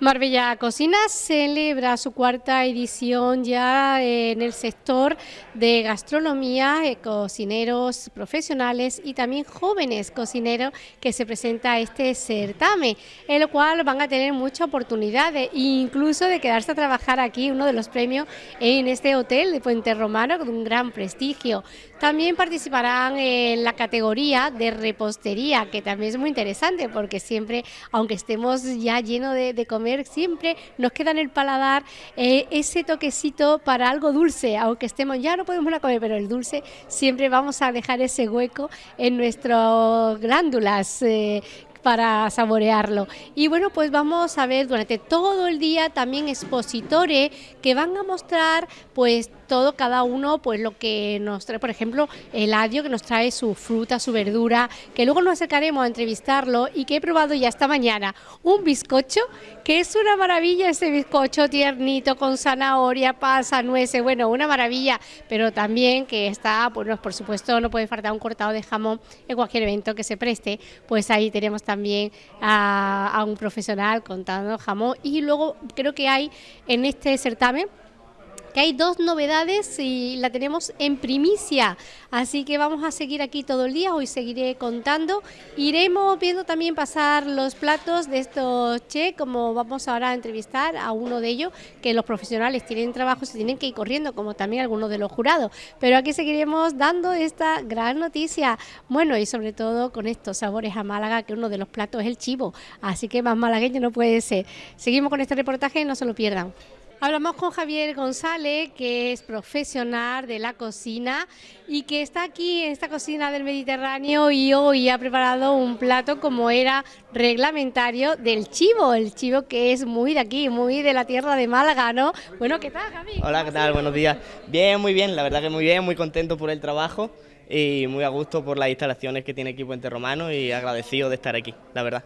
Marbella Cocina celebra su cuarta edición ya en el sector de gastronomía, eh, cocineros profesionales y también jóvenes cocineros que se presenta este certamen, en lo cual van a tener muchas oportunidades, incluso de quedarse a trabajar aquí, uno de los premios en este hotel de Puente Romano con un gran prestigio. También participarán en la categoría de repostería, que también es muy interesante porque siempre, aunque estemos ya llenos de, de siempre nos queda en el paladar eh, ese toquecito para algo dulce, aunque estemos ya no podemos comer, pero el dulce siempre vamos a dejar ese hueco en nuestras glándulas. Eh, para saborearlo. Y bueno, pues vamos a ver durante todo el día también expositores que van a mostrar pues todo, cada uno, pues lo que nos trae, por ejemplo, el adio que nos trae su fruta, su verdura, que luego nos acercaremos a entrevistarlo y que he probado ya esta mañana un bizcocho, que es una maravilla ese bizcocho tiernito con zanahoria, pasa, nueces, bueno, una maravilla, pero también que está, pues por supuesto no puede faltar un cortado de jamón en cualquier evento que se preste, pues ahí tenemos también a, a un profesional contando jamón. Y luego creo que hay en este certamen que hay dos novedades y la tenemos en primicia, así que vamos a seguir aquí todo el día, hoy seguiré contando, iremos viendo también pasar los platos de estos che, como vamos ahora a entrevistar a uno de ellos, que los profesionales tienen trabajo, se tienen que ir corriendo, como también algunos de los jurados, pero aquí seguiremos dando esta gran noticia, bueno, y sobre todo con estos sabores a Málaga, que uno de los platos es el chivo, así que más malagueño no puede ser. Seguimos con este reportaje, no se lo pierdan. Hablamos con Javier González, que es profesional de la cocina y que está aquí en esta cocina del Mediterráneo y hoy ha preparado un plato como era reglamentario del chivo, el chivo que es muy de aquí, muy de la tierra de Málaga, ¿no? Bueno, ¿qué tal, Javier? Hola, ¿qué tal? Buenos días. Bien, muy bien, la verdad que muy bien, muy contento por el trabajo y muy a gusto por las instalaciones que tiene aquí Puente Romano y agradecido de estar aquí, la verdad.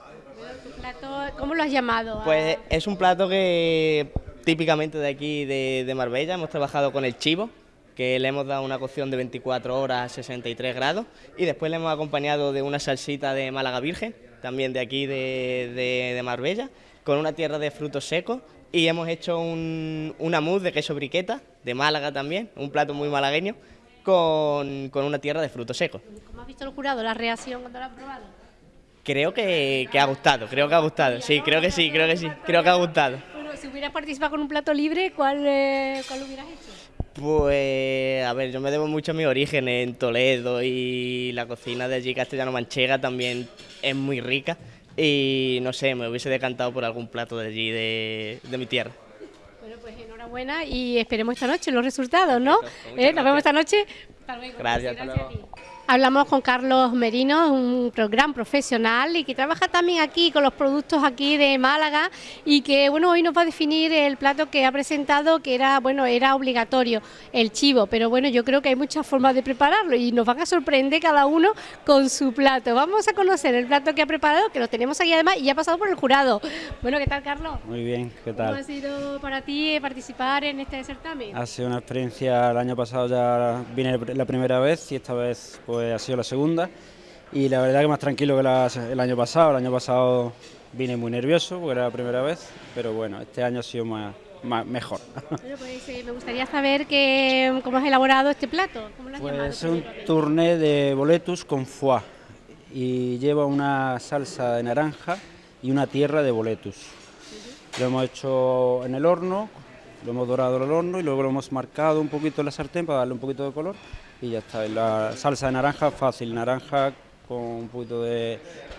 ¿Cómo lo has llamado? Pues es un plato que típicamente de aquí de, Marbella. Hemos trabajado con el chivo, que le hemos dado una cocción de 24 horas a 63 grados y después le hemos acompañado de una salsita de Málaga Virgen, también de aquí de, Marbella, con una tierra de frutos secos y hemos hecho un, una mousse de queso briqueta, de Málaga también, un plato muy malagueño, con, una tierra de frutos secos. ¿Cómo has visto el jurado, la reacción cuando lo has probado? Creo que, que ha gustado, creo que ha gustado, sí, creo que sí, creo que sí, creo que ha gustado si hubieras participado con un plato libre, ¿cuál, eh, ¿cuál hubieras hecho? Pues, a ver, yo me debo mucho a mi origen en Toledo y la cocina de allí, castellano-manchega, también es muy rica. Y no sé, me hubiese decantado por algún plato de allí, de, de mi tierra. Bueno, pues enhorabuena y esperemos esta noche los resultados, ¿no? ¿Eh? Nos vemos esta noche. Gracias, gracias a ti. Hablamos con Carlos Merino, un gran profesional y que trabaja también aquí con los productos aquí de Málaga y que bueno hoy nos va a definir el plato que ha presentado que era bueno era obligatorio el chivo, pero bueno yo creo que hay muchas formas de prepararlo y nos van a sorprender cada uno con su plato. Vamos a conocer el plato que ha preparado, que lo tenemos aquí además y ya ha pasado por el jurado. Bueno, ¿qué tal Carlos? Muy bien, ¿qué tal? ¿Cómo ha sido para ti participar en este certamen? Ha sido una experiencia, el año pasado ya vine la primera vez y esta vez pues pues, ha sido la segunda y la verdad que más tranquilo que el año pasado. El año pasado vine muy nervioso porque era la primera vez, pero bueno, este año ha sido más, mejor. Pues, eh, me gustaría saber que, cómo has elaborado este plato. pues es un tourné de boletus con foie y lleva una salsa de naranja y una tierra de boletus. Lo hemos hecho en el horno, lo hemos dorado en el horno y luego lo hemos marcado un poquito en la sartén para darle un poquito de color y ya está. La salsa de naranja fácil, naranja con un poquito de,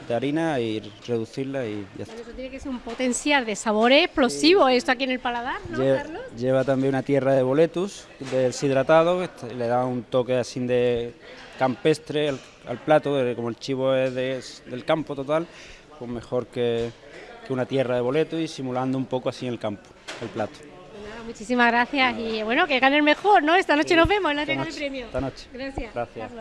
harina y reducirla y ya está. Eso tiene que ser un potencial de sabor explosivo esto aquí en el paladar, ¿no, lleva, Carlos? Lleva también una tierra de boletus deshidratado, este, le da un toque así de campestre al, plato, como el chivo es del campo total, pues mejor que, que una tierra de boletus y simulando un poco así en el campo el plato. Muchísimas gracias y bueno, que gane el mejor, ¿no? Esta noche nos vemos en la entrega del premio. Esta noche. Gracias. Gracias.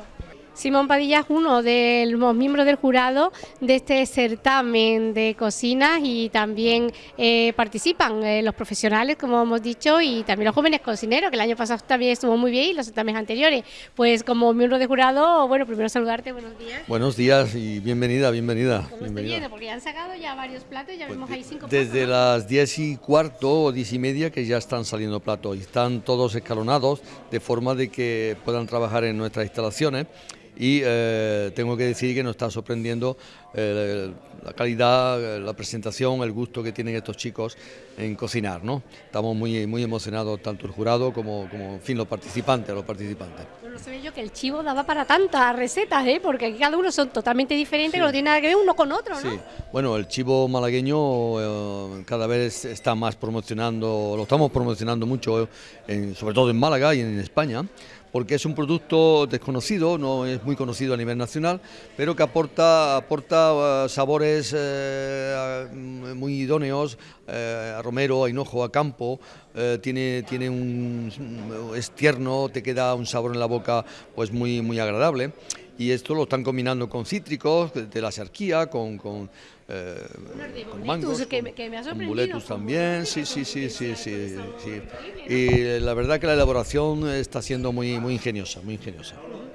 Simón Padilla es uno de los miembros del jurado de este certamen de cocinas y también eh, participan eh, los profesionales, como hemos dicho, y también los jóvenes cocineros, que el año pasado también estuvo muy bien y los certámenes anteriores. Pues como miembro de jurado, bueno, primero saludarte, buenos días. Buenos días y bienvenida, bienvenida. ¿Cómo bienvenida. Porque ya han sacado ya varios platos, ya Pues vemos ahí cinco Desde platos. ¿no? las 10 y cuarto o 10 y media que ya están saliendo platos y están todos escalonados de forma de que puedan trabajar en nuestras instalaciones y eh, tengo que decir que nos está sorprendiendo eh, la calidad, eh, la presentación, el gusto que tienen estos chicos en cocinar, ¿no? Estamos muy, muy emocionados tanto el jurado como, como en fin, los participantes, los participantes. Se ve yo que el chivo daba para tantas recetas, ¿eh? porque aquí cada uno son totalmente diferentes, que no tiene nada que ver uno con otro, ¿no? Sí, bueno, el chivo malagueño eh, cada vez está más promocionando, lo estamos promocionando mucho, en- sobre todo en Málaga y en España, porque es un producto desconocido, no es muy conocido a nivel nacional, pero que aporta, aporta eh, sabores eh, muy idóneos eh, a romero, a hinojo, a campo, tiene, tiene un, es tierno, te queda un sabor en la boca pues muy, muy agradable y esto lo están combinando con cítricos de de la sarquía, con, con, eh, con boletus, mangos, que con- que me ha con con también, sí, sí, sí, sí, sí, sí. Y la verdad que la elaboración está siendo muy, muy ingeniosa, muy ingeniosa.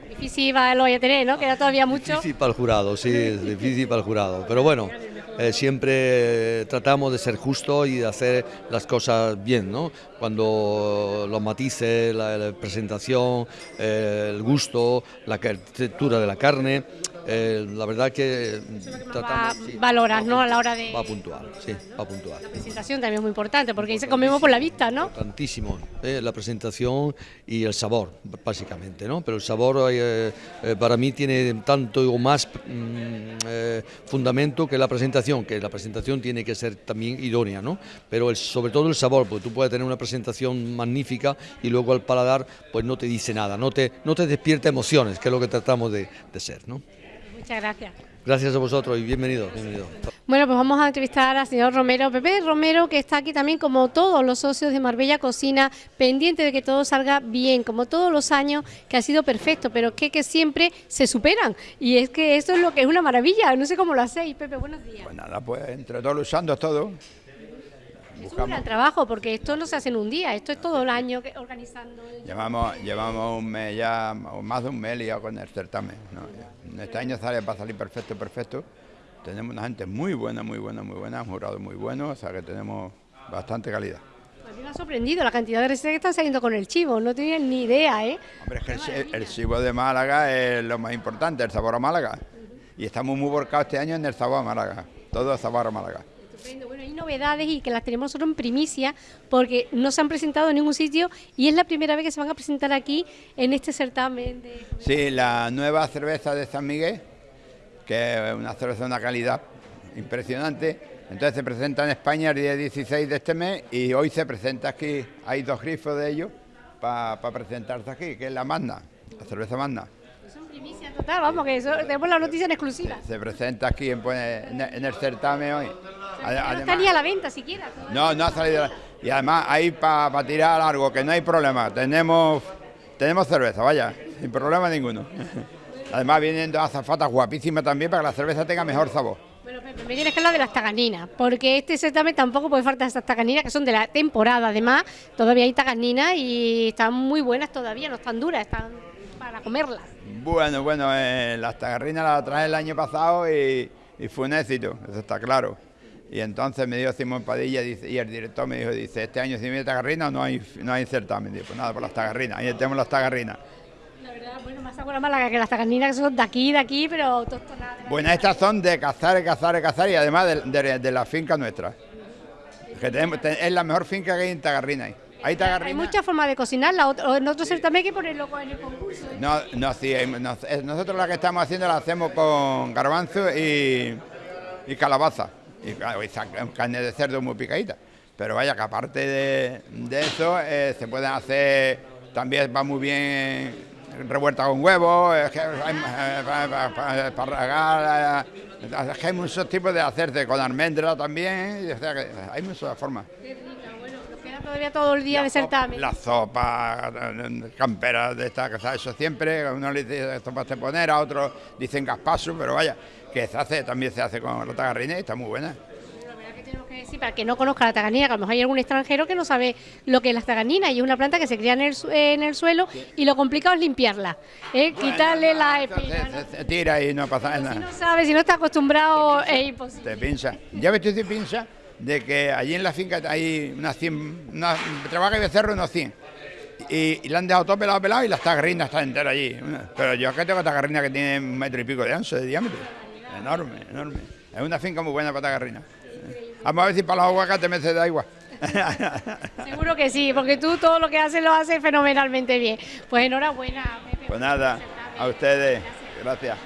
Difícil va, lo voy a tener, ¿no? Queda todavía mucho. Difícil para el jurado, sí, es difícil para el jurado, pero bueno, eh, siempre tratamos de ser justos y de hacer las cosas bien, ¿no? Cuando los matices, la, presentación, eh, el gusto, la textura de la carne, eh, la verdad que tratamos... sí, valoras, ¿no? A la hora de- Va puntual, sí, va puntual. La presentación también es muy importante, porque ahí se comemos por la vista, ¿no? Importantísimo, eh, la presentación y el sabor, básicamente, ¿no? Pero el sabor eh, para mí tiene tanto o más mm, fundamento que la presentación, que la presentación tiene que ser también idónea, ¿no? Pero el- sobre todo el sabor, porque tú puedes tener una presentación magnífica y luego al paladar pues no te dice nada, no te, no te despierta emociones, que es lo que tratamos de, de ser, ¿no? Muchas gracias. Gracias a vosotros y bienvenidos, bienvenidos. Bueno, pues vamos a entrevistar al señor Romero, Pepe Romero, que está aquí también como todos los socios de Marbella Cocina, pendiente de que todo salga bien, como todos los años, que ha sido perfecto, pero que, que siempre se superan. Y es que esto es lo que es una maravilla, no sé cómo lo hacéis, Pepe, buenos días. Pues nada, pues entre todos luchando todo. Es un gran trabajo, porque esto no se hace en un día, esto es todo el año que- organizando. Llevamos, llevamos un mes ya, o más de un mes liado con el certamen. ¿no? Este año sale, va a salir perfecto, perfecto. Tenemos una gente muy buena, muy buena, muy buena, un jurado muy bueno, o sea que tenemos bastante calidad. A mí me ha sorprendido la cantidad de recetas que están saliendo con el chivo, no tenía ni idea, ¿eh? Hombre, es que el, chi- el chivo de Málaga es lo más importante, el sabor a Málaga. Y estamos muy volcados este año en el sabor a Málaga, todo sabor a Málaga. Hay novedades y que las tenemos nosotros en primicia porque no se han presentado en ningún sitio y es la primera vez que se van a presentar aquí en este certamen de... Sí, la nueva cerveza de San Miguel, que es una cerveza de una calidad impresionante. Entonces se presenta en España el día 16 de este mes y hoy se presenta aquí, hay dos grifos de ellos para presentarse aquí, que es la Magna, la cerveza Magna. Son primicia total, vamos, que eso- tenemos la noticia en exclusiva. Se presenta aquí en, pues, en en el certamen hoy. No está ni a la venta siquiera. no, no ha salido. Y además ahí para tirar largo, que no hay problema. Tenemos, tenemos cerveza, vaya, sin problema ninguno. Además vienen dos azafatas guapísimas también para que la cerveza tenga mejor sabor. Bueno, Pepe, me tienes que hablar de las taganinas, porque este certamen tampoco puede faltar estas taganinas que son de la temporada. Además, todavía hay taganinas y están muy buenas todavía, no están duras, están para comerlas. Bueno, bueno, eh, las tagarrinas las traje el año pasado y, y fue un éxito, eso está claro. Y entonces me dijo Simón Padilla dice, y el director me dijo, dice, este año si viene tagarrina no hay, no hay certamen. Digo, pues nada, por las tagarrinas, ahí tenemos las tagarrinas. La verdad, bueno, más sabor a Málaga que las taganinas que son de aquí, de aquí, pero autóctonas. Bueno, estas son de cazar, cazar, cazar y además de, de- de la finca nuestra. Que tenemos- te- es la mejor finca que hay en Tagarrina. Hay Hay muchas formas de cocinarla, o en otro certamen hay que ponerlo en el concurso. ¿eh? No, no, sí, nosotros la que estamos haciendo la hacemos con garbanzo y, y calabaza. Y, claro, carne de cerdo muy picadita. Pero vaya, que aparte de, de eso, eh, se pueden hacer, también va muy bien revuelta con huevos, es que hay, eh, pa- pa- pa- esparragar, eh, es que hay muchos tipos de hacerse, con almendra también, o sea que hay muchas formas. Qué rica, bueno, nos queda todavía todo el día de certamen. La sopa, camperas de esta casa, eso siempre, a uno le dice sopa de poner, a otros dicen gaspaso, pero vaya, que se hace, también se hace con la tagarrina y está muy buena. Sí, para que no conozca la taganina, que a lo mejor hay algún extranjero que no sabe lo que es la taganina y es una planta que se cría en el, en el suelo y lo complicado es limpiarla, ¿eh? quitarle la espina. Se, tira y no pasa nada. Si no sabe, si no está acostumbrado, es imposible. Te pincha. Ya ves tú te pincha de que allí en la finca hay unas 100, una, trabaja y becerro unos 100. Y, y le han dejado todo pelado, pelado y las tagarrinas están enteras allí. Pero yo acá tengo tagarrina que tiene un metro y pico de ancho, de diámetro. Enorme, enorme. Es una finca muy buena para tagarrina. Vamos a ver si para los aguacates me de agua. Seguro que sí, porque tú todo lo que haces lo haces fenomenalmente bien. Pues enhorabuena, Pepe. Pues nada, a ustedes. Gracias.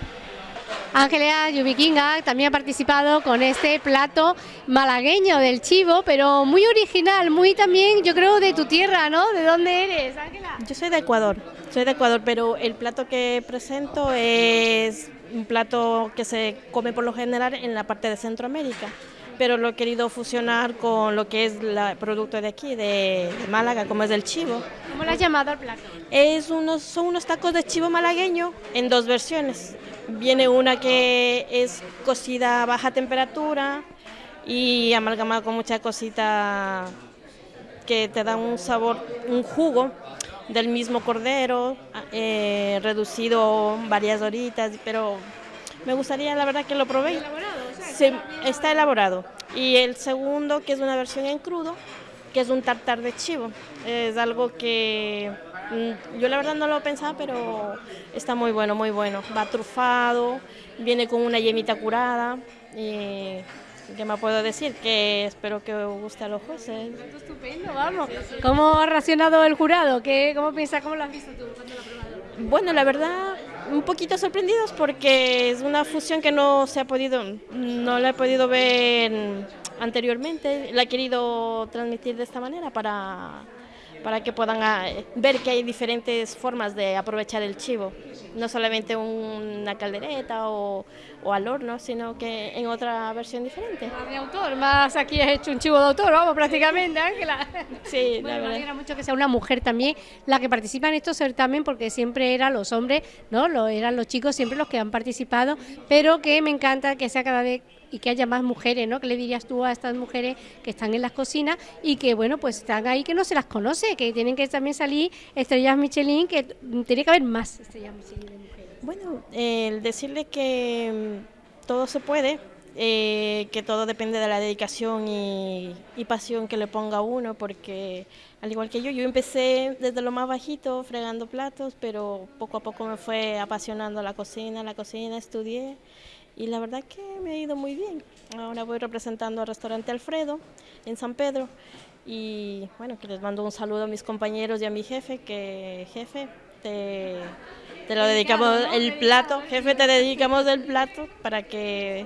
Ángeles Yubikinga también ha participado con este plato malagueño del chivo, pero muy original, muy también, yo creo, de tu tierra, ¿no? ¿De dónde eres, Ángela? Yo soy de Ecuador, soy de Ecuador, pero el plato que presento es un plato que se come por lo general en la parte de Centroamérica pero lo he querido fusionar con lo que es el producto de aquí, de, Málaga, como es el chivo. ¿Cómo lo has llamado al plato? Es unos, son unos tacos de chivo malagueño en dos versiones. Viene una que es cocida a baja temperatura y amalgamada con mucha cosita que te da un sabor, un jugo del mismo cordero, eh, reducido varias horitas, pero me gustaría la verdad que lo probéis está elaborado. Y el segundo, que es una versión en crudo, que es un tartar de chivo. Es algo que mm, yo la verdad no lo pensaba, pero está muy bueno, muy bueno. Va trufado, viene con una yemita curada. Y ¿Qué me puedo decir? Que espero que os guste a los jueces. Estupendo, vamos. ¿Cómo ha racionado el jurado? ¿Qué, ¿Cómo piensas? ¿Cómo lo has visto tú? ¿Cuándo lo has probado? Bueno, la verdad, un poquito sorprendidos porque es una fusión que no se ha podido, no la he podido ver anteriormente. La he querido transmitir de esta manera para para que puedan ah, ver que hay diferentes formas de aprovechar el chivo, no solamente una caldereta o, al horno, sino que en otra versión diferente. Más de autor, más aquí has hecho un chivo de autor, vamos, prácticamente, Ángela. Sí, la verdad. Me alegra mucho que sea una mujer también la que participa en estos certamen, porque siempre eran los hombres, ¿no? Lo, eran los chicos siempre los que han participado, pero que me encanta que sea cada vez y que haya más mujeres, ¿no? ¿Qué le dirías tú a estas mujeres que están en las cocinas y que, bueno, pues están ahí que no se las conoce, que tienen que también salir estrellas Michelin, que tiene que haber más estrellas Michelin de mujeres? Bueno, el decirle que mm, todo se puede, eh, que todo depende de la dedicación y, pasión que le ponga uno, porque al igual que yo, yo empecé desde lo más bajito, fregando platos, pero poco a poco me fue apasionando la cocina, la cocina, estudié y la verdad que me ha ido muy bien. Ahora voy representando al restaurante Alfredo en San Pedro y bueno, que les mando un saludo a mis compañeros y a mi jefe, que jefe, te, te lo dedicamos el plato, jefe, te dedicamos el plato para que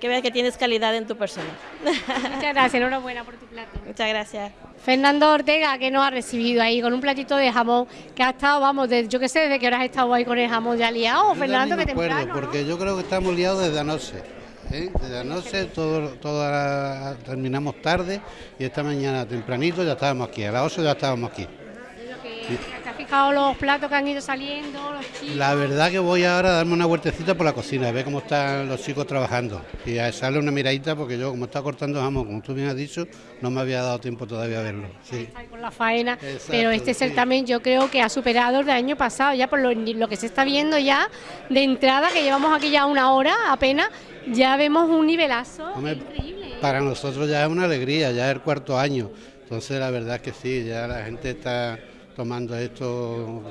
que vea que tienes calidad en tu persona. Muchas gracias, enhorabuena por tu plato. Muchas gracias. Fernando Ortega, que nos ha recibido ahí con un platito de jamón, que ha estado, vamos, yo que sé, desde que hora has estado ahí con el jamón ya liado, Fernando, que temprano, porque yo creo que estamos liados desde anoche. ¿eh? Desde anoche todo, todo, terminamos tarde y esta mañana tempranito ya estábamos aquí, a las 8 ya estábamos aquí los platos que han ido saliendo, los chicos? La verdad que voy ahora a darme una vueltecita por la cocina, a ver cómo están los chicos trabajando y a echarle una miradita porque yo como está cortando jamón, como tú bien has dicho, no me había dado tiempo todavía a verlo. Sí. Con la faena, pero este certamen yo creo que ha superado el del año pasado, ya por lo, que se está viendo ya de entrada, que llevamos aquí ya una hora apenas, ya vemos un nivelazo increíble. Para nosotros ya es una alegría, ya es el cuarto año, entonces la verdad que sí, ya la gente está tomando esto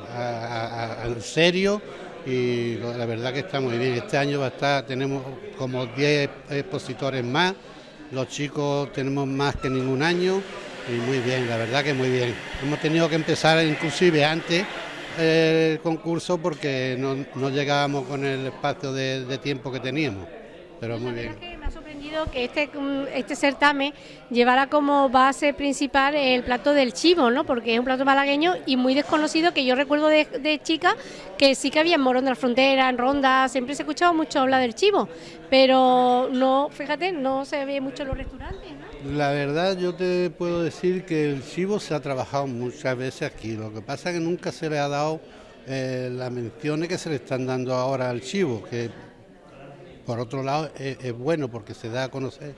en serio y la verdad que está muy bien. Este año va a estar, tenemos como 10 expositores más, los chicos tenemos más que ningún año y muy bien, la verdad que muy bien. Hemos tenido que empezar inclusive antes el concurso porque no, llegábamos con el espacio de, tiempo que teníamos, pero muy bien. Que este, mm, este certamen llevara como base principal el plato del chivo, ¿no? Porque es un plato malagueño y muy desconocido que yo recuerdo de, chica que sí que había en Morón de la Frontera, en Ronda, siempre se escuchaba mucho hablar del chivo, pero no, fíjate, no se ve mucho en los restaurantes, ¿no? La verdad yo te puedo decir que el chivo se ha trabajado muchas veces aquí, lo que pasa es que nunca se le ha dado eh, las menciones que se le están dando ahora al chivo, por otro lado, es, bueno porque se da a conocer,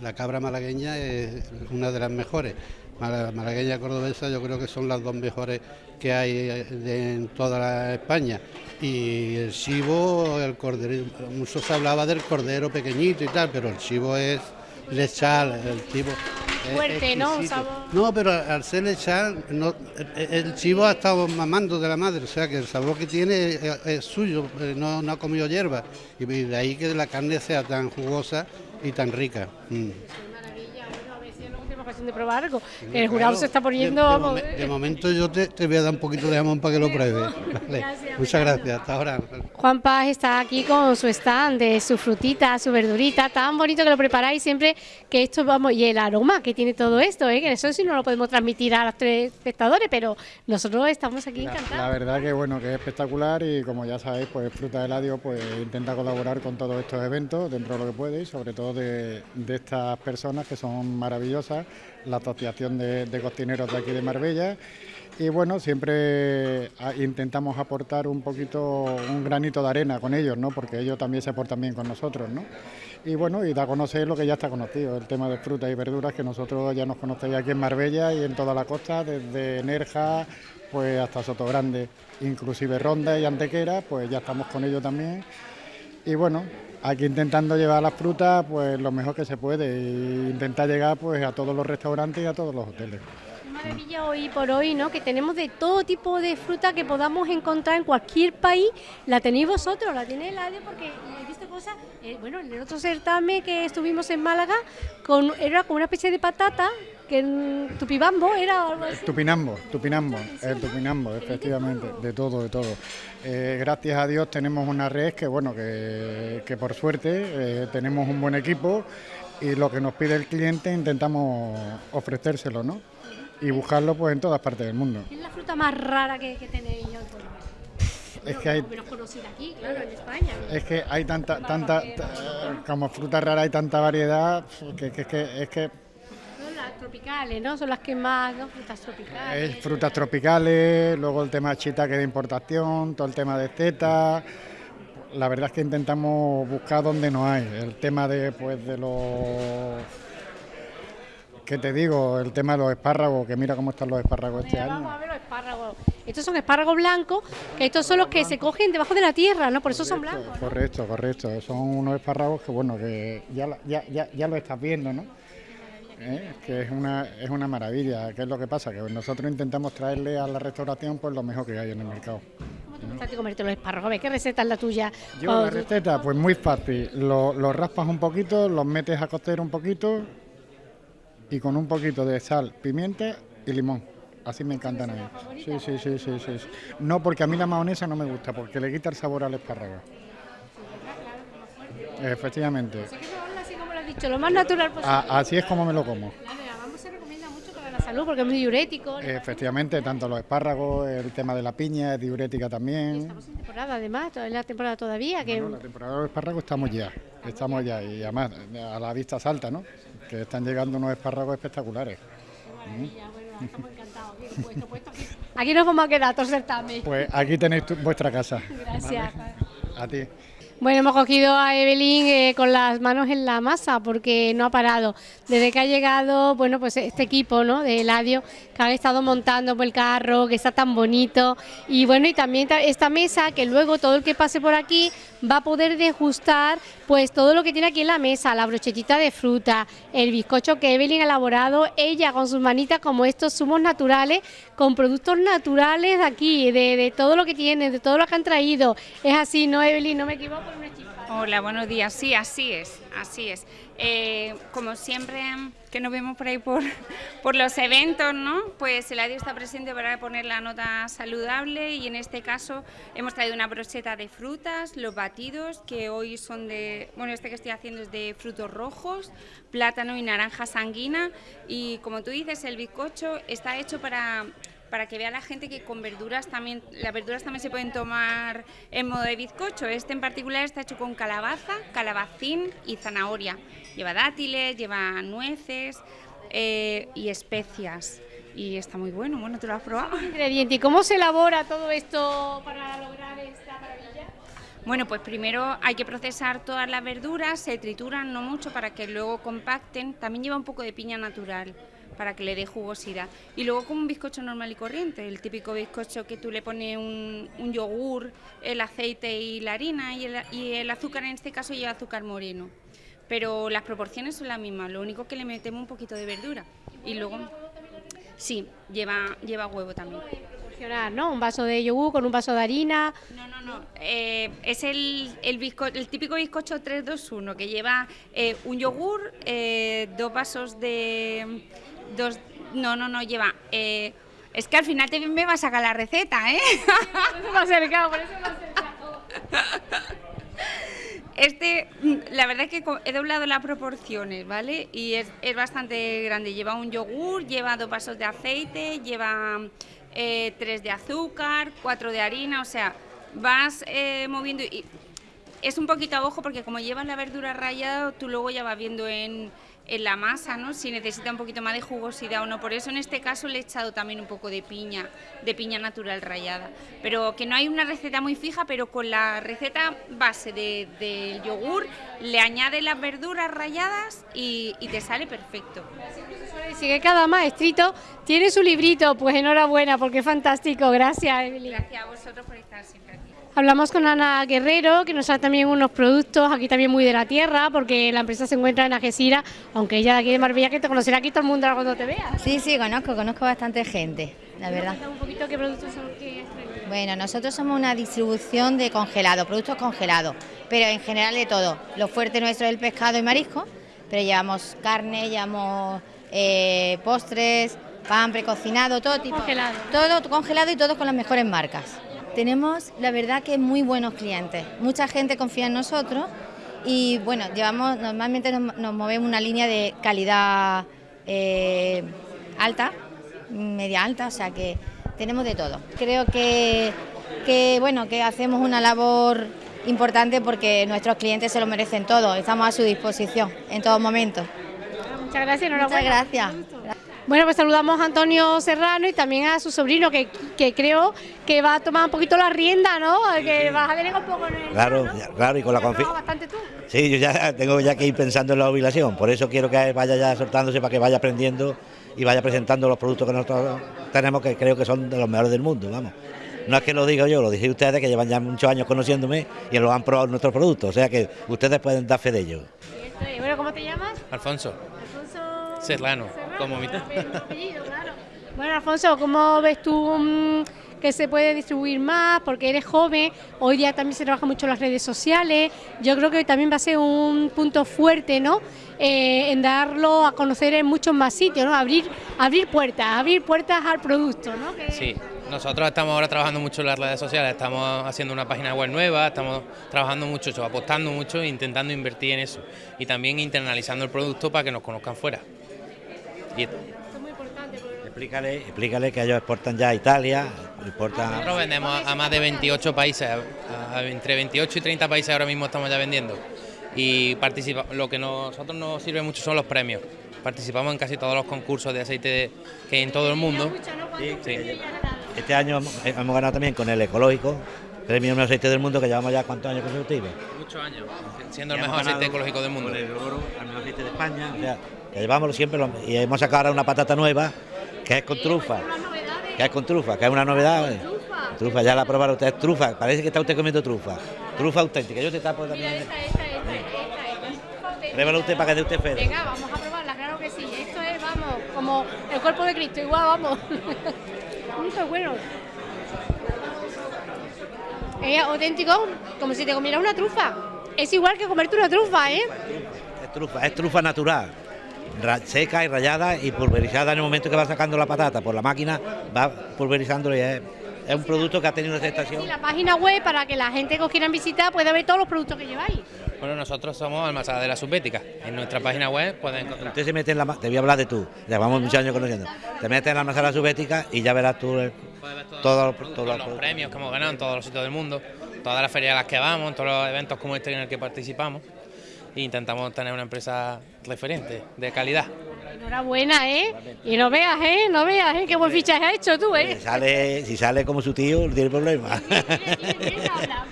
la cabra malagueña es una de las mejores. Malagueña cordobesa yo creo que son las dos mejores que hay en toda la España. Y el chivo, el cordero, mucho se hablaba del cordero pequeñito y tal, pero el chivo es lechal, el chivo fuerte, ¿no? No, pero al ser lechal, no, el chivo ha estado mamando de la madre, o sea que el sabor que tiene es, suyo, eh, no, no, ha comido hierba, y de ahí que la carne sea tan jugosa y tan rica. Mm de probar algo. el jurado se está poniendo... De, momento yo te, voy a dar un poquito de jamón para que lo pruebes. Muchas gracias, hasta ahora. Juan Paz está aquí con su stand de su frutita, su verdurita, tan bonito que lo preparáis siempre que esto vamos, y el aroma que tiene todo esto, ¿eh? que eso sí no lo podemos transmitir a los tres espectadores, pero nosotros estamos aquí encantados. La, verdad que bueno, que es espectacular y como ya sabéis, pues Fruta de Ladio pues intenta colaborar con todos estos eventos dentro de lo que puede y sobre todo de, de estas personas que son maravillosas la Asociación de, Cocineros de aquí de Marbella. Y bueno, siempre ah, intentamos aportar un poquito, un granito de arena con ellos, ¿no? Porque ellos también se portan bien con nosotros, ¿no? Y bueno, y da a conocer lo que ya está conocido, el tema de frutas y verduras, que nosotros ya nos conocéis aquí en Marbella y en toda la costa, desde Nerja pues hasta Sotogrande, inclusive Ronda y Antequera, pues ya estamos con ellos también. Y bueno, aquí intentando llevar las frutas pues lo mejor que se puede e intentar llegar pues a todos los restaurantes y a todos los hoteles. Maravilla hoy por hoy, ¿no? Que tenemos de todo tipo de fruta que podamos encontrar en cualquier país. La tenéis vosotros, la tiene el ADE porque he visto cosas. Eh, bueno, en el otro certamen que estuvimos en Málaga, con, era como una especie de patata que en Tupibambo era algo así. Tupinambo, Tupinambo, el Tupinambo, efectivamente, de todo, de todo. Eh, gracias a Dios tenemos una red que, bueno, que, que por suerte eh, tenemos un buen equipo y lo que nos pide el cliente intentamos ofrecérselo, ¿no? Y buscarlo pues en todas partes del mundo. ¿Qué es la fruta más rara que, que tenéis es que hay menos conocida aquí, claro, en España. Es que hay tanta, tanta, como fruta rara hay tanta variedad que, que, que es que tropicales, ¿no? Son las que más, ¿no? Frutas tropicales. frutas tropicales, luego el tema de que de importación, todo el tema de zeta. La verdad es que intentamos buscar donde no hay. El tema de, pues, de los... ¿Qué te digo? El tema de los espárragos, que mira cómo están los espárragos este año. Vamos a ver los espárragos. Estos son espárragos blancos, que estos son los que se cogen debajo de la tierra, ¿no? Por eso son blancos. Correcto, correcto. Son unos espárragos que, bueno, que ya, ya, ya, ya lo estás viendo, ¿no? ¿Eh? que es una, es una maravilla. ¿Qué es lo que pasa? Que nosotros intentamos traerle a la restauración pues lo mejor que hay en el mercado. ¿Cómo te gusta comerte los espárragos? ¿Qué receta es la tuya? Yo la receta, pues muy fácil. Los raspas un poquito, los metes a cocer un poquito y con un poquito de sal, pimienta y limón. Así me encantan a mí. Sí, sí, sí, sí, sí. No, porque a mí la mayonesa no me gusta, porque le quita el sabor al espárrago. Efectivamente dicho, lo más natural posible. así es como me lo como. Se recomienda mucho para la salud porque es muy diurético. Efectivamente, tanto los espárragos, el tema de la piña es diurética también. estamos en temporada además, es la temporada todavía. Que... la temporada de los espárragos estamos ya, estamos ya y además a la vista salta, ¿no? Que están llegando unos espárragos espectaculares. bueno, estamos encantados. Aquí, nos vamos a quedar, todos certamen. Pues aquí tenéis vuestra casa. Gracias. A ti. Bueno, hemos cogido a Evelyn eh, con las manos en la masa porque no ha parado. Desde que ha llegado, bueno, pues este equipo, ¿no? De Eladio, que ha estado montando el carro, que está tan bonito. Y bueno, y también esta mesa, que luego todo el que pase por aquí va a poder degustar pues todo lo que tiene aquí en la mesa, la brochetita de fruta, el bizcocho que Evelyn ha elaborado ella con sus manitas como estos zumos naturales, con productos naturales de aquí, de, todo lo que tiene, de todo lo que han traído. Es así, ¿no, Evelyn? No me equivoco, una. Hola, buenos días. Sí, así es, así es. Eh, como siempre que nos vemos por ahí por, los eventos, ¿no? Pues el ADI está presente para poner la nota saludable y en este caso hemos traído una brocheta de frutas, los batidos, que hoy son de, bueno, este que estoy haciendo es de frutos rojos, plátano y naranja sanguina y como tú dices, el bizcocho está hecho para para que vea la gente que con verduras también, las verduras también se pueden tomar en modo de bizcocho. Este en particular está hecho con calabaza, calabacín y zanahoria. Lleva dátiles, lleva nueces eh, y especias. Y está muy bueno, bueno, ¿tú lo has probado? Ingrediente. ¿Y cómo se elabora todo esto para lograr esta maravilla? Bueno, pues primero hay que procesar todas las verduras, se trituran no mucho para que luego compacten. También lleva un poco de piña natural para que le dé jugosidad. Y luego como un bizcocho normal y corriente, el típico bizcocho que tú le pones un, yogur, el aceite y la harina y el, y el azúcar en este caso lleva azúcar moreno. Pero las proporciones son las mismas, lo único que le metemos un poquito de verdura. Y luego... Sí, lleva, lleva huevo también. ¿no? Un vaso de yogur con un vaso de harina. No, no, no. Eh, es el, el, el típico bizcocho 321 que lleva eh, un yogur, eh, dos vasos de, dos, no, no, no, lleva... Eh, es que al final te me va a sacar la receta, ¿eh? Por eso me ha acercado, por eso me ha acercado. Este, la verdad es que he doblado las proporciones, ¿vale? Y es, es bastante grande. Lleva un yogur, lleva dos vasos de aceite, lleva eh, tres de azúcar, cuatro de harina, o sea, vas eh, moviendo y es un poquito a ojo porque como llevas la verdura rallada, tú luego ya vas viendo en en la masa, ¿no? Si necesita un poquito más de jugosidad o no. Por eso en este caso le he echado también un poco de piña, de piña natural rallada. Pero que no hay una receta muy fija, pero con la receta base del de, yogur le añade las verduras ralladas y, te sale perfecto. Si que cada maestrito tiene su librito, pues enhorabuena, porque es fantástico. Gracias, Emily. Gracias a vosotros por estar siempre aquí. Hablamos con Ana Guerrero, que nos da también unos productos aquí también muy de la tierra, porque la empresa se encuentra en Algeciras, aunque ella de aquí de Marbella, que te conocerá aquí todo el mundo cuando te vea. Sí, sí, conozco, conozco bastante gente, la verdad. un poquito qué productos son Bueno, nosotros somos una distribución de congelados, productos congelados, pero en general de todo. Lo fuerte nuestro es el pescado y marisco, pero llevamos carne, llevamos eh, postres, pan precocinado, todo tipo. Congelado. Todo congelado y todo con las mejores marcas. Tenemos, la verdad, que muy buenos clientes. Mucha gente confía en nosotros y, bueno, llevamos, normalmente nos, movemos una línea de calidad eh, alta, media alta, o sea que tenemos de todo. Creo que, que, bueno, que hacemos una labor importante porque nuestros clientes se lo merecen todo. Estamos a su disposición en todo momento. Muchas gracias, enhorabuena. Muchas gracias. Bueno, pues saludamos a Antonio Serrano y también a su sobrino, que, que creo que va a tomar un poquito la rienda, ¿no? Que vas a delegar un poco en el... Claro, claro, y con la confianza. bastante tú? Sí, yo ya tengo ya que ir pensando en la jubilación, por eso quiero que vaya ya soltándose para que vaya aprendiendo y vaya presentando los productos que nosotros tenemos, que creo que son de los mejores del mundo, vamos. No es que lo diga yo, lo dije ustedes que llevan ya muchos años conociéndome y lo han probado nuestros productos, o sea que ustedes pueden dar fe de ello. Bueno, ¿cómo te llamas? Alfonso. Alfonso Serrano, como mi Bueno, Alfonso, ¿cómo ves tú mm, que se puede distribuir más? Porque eres joven, hoy día también se trabaja mucho en las redes sociales. Yo creo que también va a ser un punto fuerte, ¿no? Eh, en darlo a conocer en muchos más sitios, ¿no? Abrir, abrir puertas, abrir puertas al producto, ¿no? Sí, nosotros estamos ahora trabajando mucho en las redes sociales, estamos haciendo una página web nueva, estamos trabajando mucho, apostando mucho e intentando invertir en eso. Y también internalizando el producto para que nos conozcan fuera. Y... muy importante. Explícale, explícale que ellos exportan ya a Italia, exportan... Nosotros vendemos a más de 28 países, entre 28 y 30 países ahora mismo estamos ya vendiendo. Y participa, lo que nosotros nos sirve mucho son los premios. Participamos en casi todos los concursos de aceite que hay en todo el mundo. Este año hemos ganado también con el ecológico, premio mejor aceite del mundo que llevamos ya cuántos años consecutivos. Muchos años, siendo el mejor aceite ecológico del mundo. el oro al mejor aceite de España que llevamos siempre y hemos sacado ahora una patata nueva que es con trufa, que es con trufa, que es una novedad. Trufa, ya la probaron ustedes, trufa, parece que está usted comiendo trufa, trufa auténtica, yo te tapo también. Esta, esta, esta, usted para que dé usted fe. Venga, vamos a probarla, claro que sí, esto es, vamos, como el cuerpo de Cristo, igual, vamos. Muy bueno. Es auténtico, como si te comieras una trufa. Es igual que comerte una trufa, ¿eh? Es trufa, es trufa natural, ra- seca y rallada y pulverizada en el momento que va sacando la patata por la máquina, va pulverizándolo y es, es un producto que ha tenido una aceptación. Y la página web para que la gente que os quieran visitar pueda ver todos los productos que lleváis. Bueno, nosotros somos Almazada de la Subbética. En nuestra página web pueden encontrar. Usted se mete en la... ma- Te voy a hablar de tú, llevamos muchos años conociendo. Te metes en la almacén subética y ya verás tú el- todo, todo, todos los premios que hemos ganado en todos los sitios del mundo, todas las ferias a las que vamos, en todos los eventos como este en el que participamos. E intentamos tener una empresa referente, de calidad. Enhorabuena, ¿eh? Y no veas, ¿eh? No veas, ¿eh? Qué buen fichaje has hecho tú, ¿eh? Si sale, si sale como su tío, no tiene problema.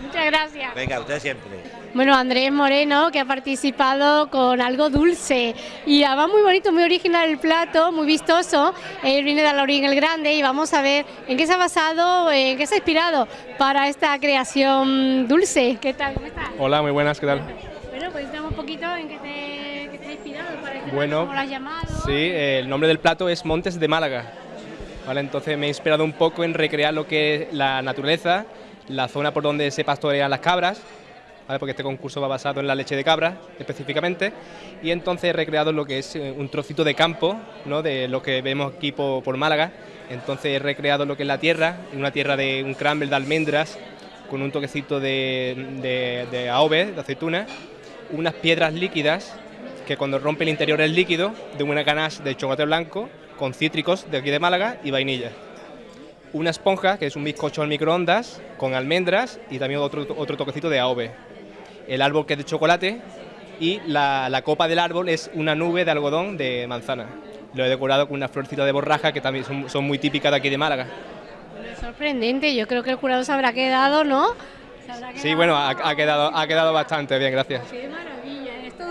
Muchas gracias. Venga, usted siempre. Bueno, Andrés Moreno, que ha participado con algo dulce. Y además muy bonito, muy original el plato, muy vistoso. Él viene de Laurín el Grande y vamos a ver en qué se ha basado, en qué se ha inspirado para esta creación dulce. ¿Qué tal? ¿Cómo estás? Hola, muy buenas, ¿qué tal? Bueno, pues cuéntame un poquito en qué te, qué te ha inspirado para este Bueno, cómo lo has llamado. Sí, eh, el nombre del plato es Montes de Málaga. Vale, entonces me he inspirado un poco en recrear lo que es la naturaleza, la zona por donde se pastorean las cabras, ¿vale? porque este concurso va basado en la leche de cabra específicamente, y entonces he recreado lo que es eh, un trocito de campo, ¿no? de lo que vemos aquí por, por Málaga, entonces he recreado lo que es la tierra, una tierra de un crumble de almendras, con un toquecito de, de, de AOVE, de aceituna, unas piedras líquidas que cuando rompe el interior es líquido, de una ganache de chocolate blanco con cítricos de aquí de Málaga y vainilla. Una esponja, que es un bizcocho al microondas, con almendras y también otro, otro toquecito de AOVE. El árbol que es de chocolate y la, la copa del árbol es una nube de algodón de manzana. Lo he decorado con una florcita de borraja que también son, son muy típicas de aquí de Málaga. Bueno, sorprendente, yo creo que el jurado se habrá quedado, ¿no? Sí, bueno, ha, ha quedado, ha quedado bastante bien, gracias.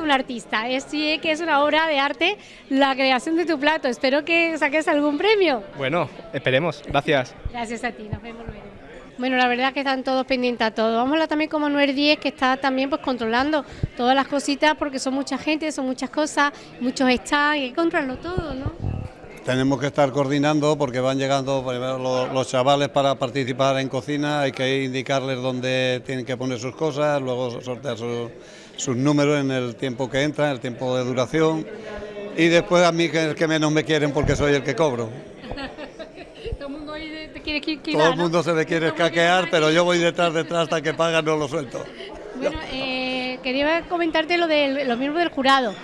Un artista. Es sí que es una obra de arte la creación de tu plato. Espero que saques algún premio. Bueno, esperemos, gracias. Gracias a ti, nos vemos luego. Bueno, la verdad es que están todos pendientes a todo. Vamos a hablar también con Manuel Díez, que está también pues controlando todas las cositas, porque son mucha gente, son muchas cosas, muchos stands, hay que controlarlo todo, ¿no? Tenemos que estar coordinando porque van llegando primero los, los chavales para participar en cocina, hay que indicarles dónde tienen que poner sus cosas, luego sortear sus, sus números en el tiempo que entran, el tiempo de duración y después a mí que es el que menos me quieren porque soy el que cobro. Todo el mundo ahí te quiere que Todo el mundo se me quiere escaquear, pero yo voy detrás, detrás hasta que pagan no lo suelto. Bueno, eh, quería comentarte lo de los miembros del jurado,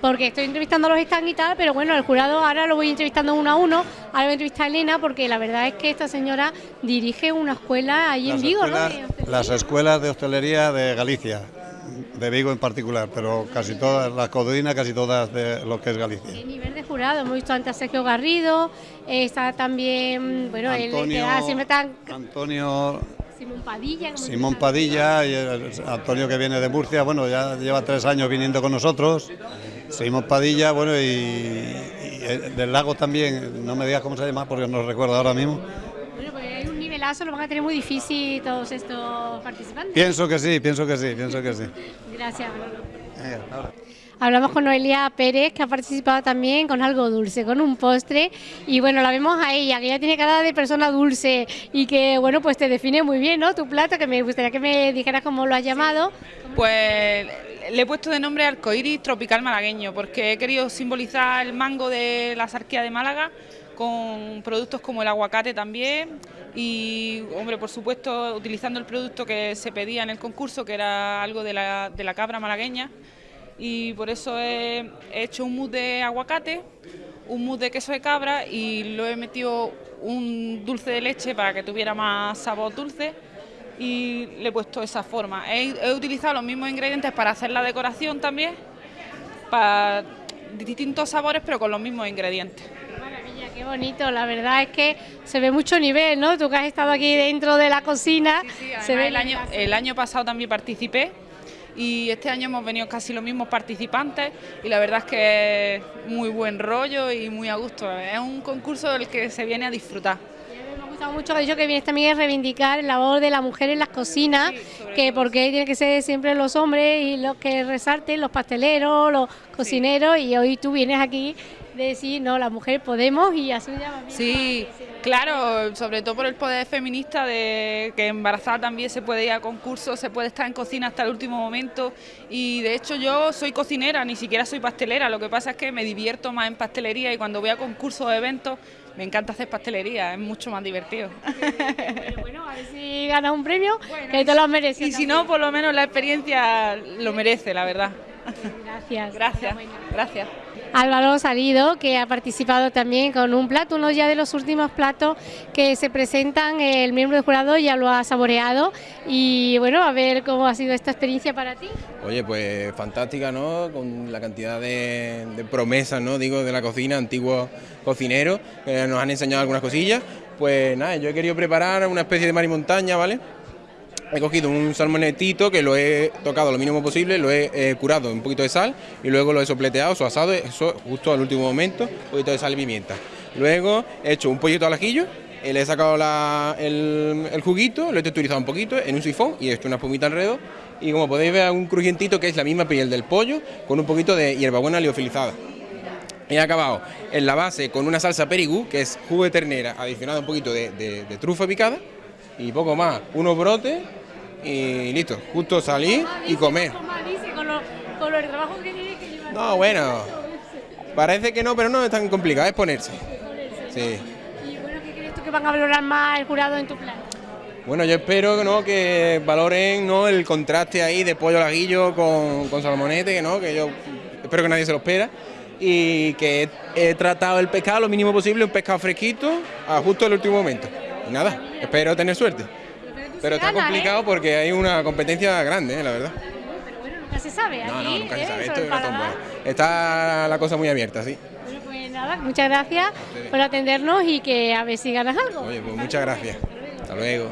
porque estoy entrevistando a los stands y tal, pero bueno, el jurado ahora lo voy entrevistando uno a uno, ahora voy a entrevistar a Elena, porque la verdad es que esta señora dirige una escuela ahí en Vigo, ¿no? las escuelas de hostelería de Galicia, de Vigo en particular, pero casi todas, las codrinas, casi todas de lo que es Galicia. A nivel de jurado, hemos visto antes a Sergio Garrido, eh, está también, bueno, él Antonio- da- siempre está Antonio Simón Padilla. Simón Padilla y el- Antonio que viene de Murcia, bueno, ya lleva tres años viniendo con nosotros. Simón Padilla, bueno, y, y el del lago también, no me digas cómo se llama porque no recuerdo ahora mismo. Pues lo van a tener muy difícil todos estos participantes. Pienso que sí, pienso que sí, pienso que sí. Gracias. Ahora. Hablamos con Noelia Pérez, que ha participado también con algo dulce, con un postre. Y bueno, la vemos a ella, que ella tiene cara de persona dulce y que, bueno, pues te define muy bien, ¿no? Tu plato, que me gustaría que me dijeras cómo lo has llamado. Pues le he puesto de nombre arcoíris tropical malagueño porque he querido simbolizar el mango de la sarquía de Málaga con productos como el aguacate también y, hombre, por supuesto, utilizando el producto que se pedía en el concurso, que era algo de la, de la cabra malagueña y por eso he, he hecho un mousse de aguacate, un mousse de queso de cabra y lo he metido un dulce de leche para que tuviera más sabor dulce y le he puesto esa forma. He, he utilizado los mismos ingredientes para hacer la decoración también, para distintos sabores pero con los mismos ingredientes. Qué bonito, la verdad es que se ve mucho nivel, ¿no? Tú que has estado aquí dentro de la cocina, se ve el año, el año pasado también participé y este año hemos venido casi los mismos participantes y la verdad es que es muy buen rollo y muy a gusto. Es un concurso del que se viene a disfrutar. Me ha gustado mucho que ha dicho que vienes también a reivindicar el labor de la mujer en las cocinas, que porque tiene que ser siempre los hombres y los que resalten, los pasteleros, los cocineros, y hoy tú vienes aquí de decir, no, la mujer podemos y hacer un llamamiento. Sí, claro, sobre todo por el poder feminista de que embarazada también se puede ir a concursos, se puede estar en cocina hasta el último momento y de hecho yo soy cocinera, ni siquiera soy pastelera, lo que pasa es que me divierto más en pastelería y cuando voy a concursos o eventos me encanta hacer pastelería, es mucho más divertido. Bueno, bueno, a ver si ganas un premio, que te lo mereces. Y si no, por lo menos la experiencia lo merece, la verdad. Gracias. Gracias, gracias. Álvaro Salido, que ha participado también con un plato, uno ya de los últimos platos que se presentan, el miembro del jurado ya lo ha saboreado y bueno, a ver cómo ha sido esta experiencia para ti. Oye, pues fantástica, ¿no? Con la cantidad de, promesas, ¿no? Digo, de la cocina, antiguos cocineros, que nos han enseñado algunas cosillas. Pues nada, yo he querido preparar una especie de mar y montaña, ¿vale? He cogido un salmonetito que lo he tocado lo mínimo posible, lo he eh, curado un poquito de sal y luego lo he sopleteado, su asado, eso justo al último momento, un poquito de sal y pimienta. Luego he hecho un pollito al ajillo, eh, le he sacado la- el, juguito, lo he texturizado un poquito en un sifón y he hecho una espumita alrededor. Y como podéis ver, un crujientito que es la misma piel del pollo con un poquito de hierbabuena liofilizada. He acabado en la base con una salsa perigú, que es jugo de ternera, adicionado un poquito de trufa picada y poco más, unos brotes y listo, justo salir y comer. No, bueno, parece que no, pero no es tan complicado, es ponerse. Sí. Y bueno, ¿qué crees tú que van a valorar más el jurado en tu plan? Bueno, yo espero ¿no? que valoren ¿no? el contraste ahí de pollo al aguillo con, con salmonete, que no, que yo espero que nadie se lo espera. Y que he, he tratado el pescado lo mínimo posible, un pescado fresquito, a justo el último momento. Y nada, espero tener suerte. Pero está ¿eh? complicado porque hay una competencia grande, ¿eh? la verdad. Nunca se sabe, No, aquí, no, nunca se ¿eh? sabe, esto es una. Está la cosa muy abierta, sí. Bueno, pues nada, muchas gracias por atendernos y que a ver si ganas algo. Oye, pues muchas gracias. Hasta luego.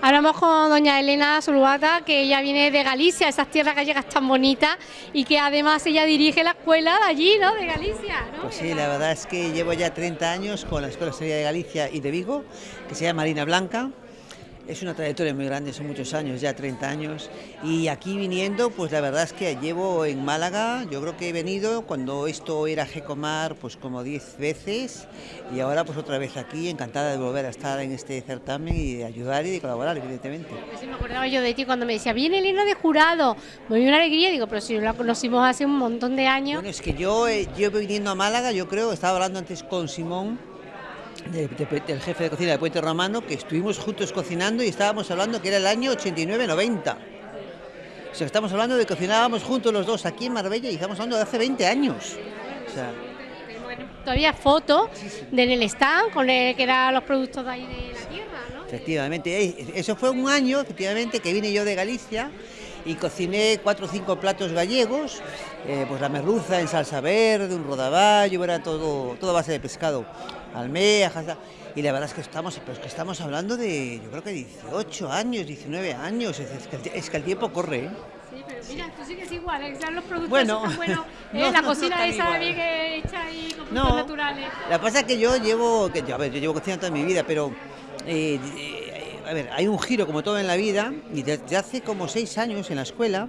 Hablamos con doña Elena Zulubata, que ella viene de Galicia, esas tierras gallegas tan bonitas, y que además ella dirige la escuela de allí, ¿no? De Galicia, ¿no? Pues sí, la verdad es que llevo ya 30 años con la Escuela Seria de Galicia y de Vigo, que se llama Marina Blanca. Es una trayectoria muy grande, son muchos años, ya 30 años. Y aquí viniendo, pues la verdad es que llevo en Málaga, yo creo que he venido cuando esto era Gecomar, pues como 10 veces. Y ahora pues otra vez aquí, encantada de volver a estar en este certamen y de ayudar y de colaborar, evidentemente. Pues sí, me acordaba yo de ti cuando me decía, viene Elena de jurado, me dio una alegría, digo, pero si la conocimos hace un montón de años. Bueno, es que yo eh, llevo viniendo a Málaga, yo creo, estaba hablando antes con Simón, de- de- del jefe de cocina de Puente Romano, que estuvimos juntos cocinando y estábamos hablando que era el año 89-90. O sea, estamos hablando de que cocinábamos juntos los dos aquí en Marbella y estamos hablando de hace 20 años. O sea, Todavía fotos de en el stand, con el, que eran los productos de ahí de la tierra, ¿no? efectivamente, eso fue un año, efectivamente, que vine yo de Galicia y cociné cuatro o cinco platos gallegos, eh, pues la merluza en salsa verde, un rodaballo, era todo, todo a base de pescado, almejas, y la verdad es que estamos, pero es que estamos hablando de, yo creo que 18 años, 19 años, es, que, el, es que el tiempo corre, ¿eh? Sí, pero mira, tú sigues igual, ¿eh? Los productos Bueno, tan buenos, ¿eh? no, la no cocina tan esa igual. bien hecha y con productos No. naturales. La cosa es que yo llevo, que yo, a ver, yo llevo cocinando toda mi vida, pero eh, eh, a ver, hay un giro como todo en la vida y desde hace como seis años en la escuela,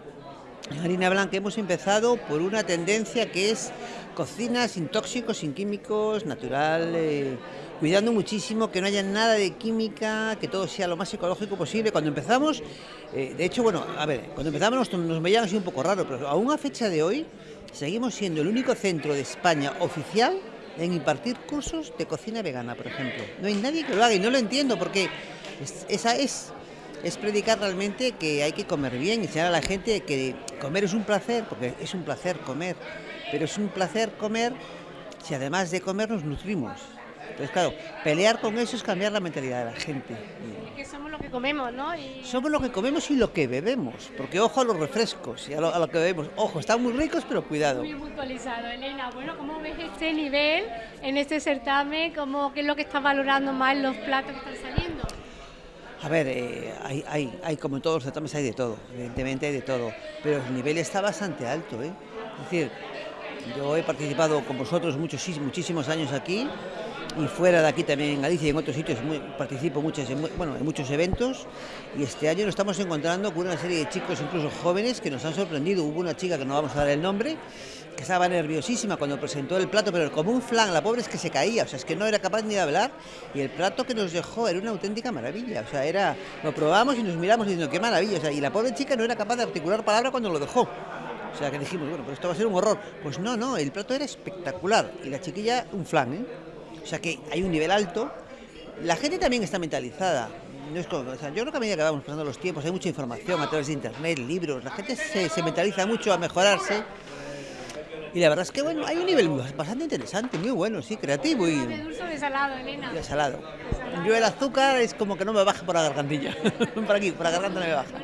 Harina Blanca hemos empezado por una tendencia que es cocina sin tóxicos, sin químicos, natural, eh, cuidando muchísimo que no haya nada de química, que todo sea lo más ecológico posible. Cuando empezamos, eh, de hecho, bueno, a ver, cuando empezamos nos, nos veían así un poco raro, pero aún a fecha de hoy seguimos siendo el único centro de España oficial en impartir cursos de cocina vegana, por ejemplo. No hay nadie que lo haga y no lo entiendo porque es- esa es es predicar realmente que hay que comer bien y enseñar a la gente que comer es un placer, porque es un placer comer, pero es un placer comer si además de comer nos nutrimos. Entonces, claro, pelear con eso es cambiar la mentalidad de la gente. Es que somos lo que comemos, ¿no? Y Somos lo que comemos y lo que bebemos, porque ojo a los refrescos y a lo, a lo que bebemos. Ojo, están muy ricos, pero cuidado. muy puntualizado. Elena, bueno, ¿cómo ves este nivel en este certamen? ¿Cómo, ¿Qué es lo que está valorando más los platos que están saliendo? A ver, eh, hay, hay, hay, como en todos los certámenes, hay de todo, evidentemente hay de todo, pero el nivel está bastante alto. ¿eh? Es decir, yo he participado con vosotros muchos, muchísimos años aquí y fuera de aquí también en Galicia y en otros sitios participo muchos, en, bueno, en muchos eventos y este año nos estamos encontrando con una serie de chicos, incluso jóvenes, que nos han sorprendido. Hubo una chica que no vamos a dar el nombre, que estaba nerviosísima cuando presentó el plato, pero como un flan, la pobre es que se caía, o sea, es que no era capaz ni de hablar, y el plato que nos dejó era una auténtica maravilla, o sea, era, lo probamos y nos miramos diciendo, qué maravilla, o sea, y la pobre chica no era capaz de articular palabra cuando lo dejó. O sea, que dijimos, bueno, pues esto va a ser un horror. Pues no, no, el plato era espectacular, y la chiquilla un flan, ¿eh? O sea, que hay un nivel alto. La gente también está mentalizada. No es como- o sea, yo creo que a medida que vamos pasando los tiempos hay mucha información a través de internet, libros, la gente se, se mentaliza mucho a mejorarse y la verdad es que bueno, hay un nivel bastante interesante, muy bueno, sí, creativo y, ¿De dulce o de salado, Elena? y salado. Yo el azúcar es como que no me baja por la gargantilla, por aquí, por la garganta no me baja,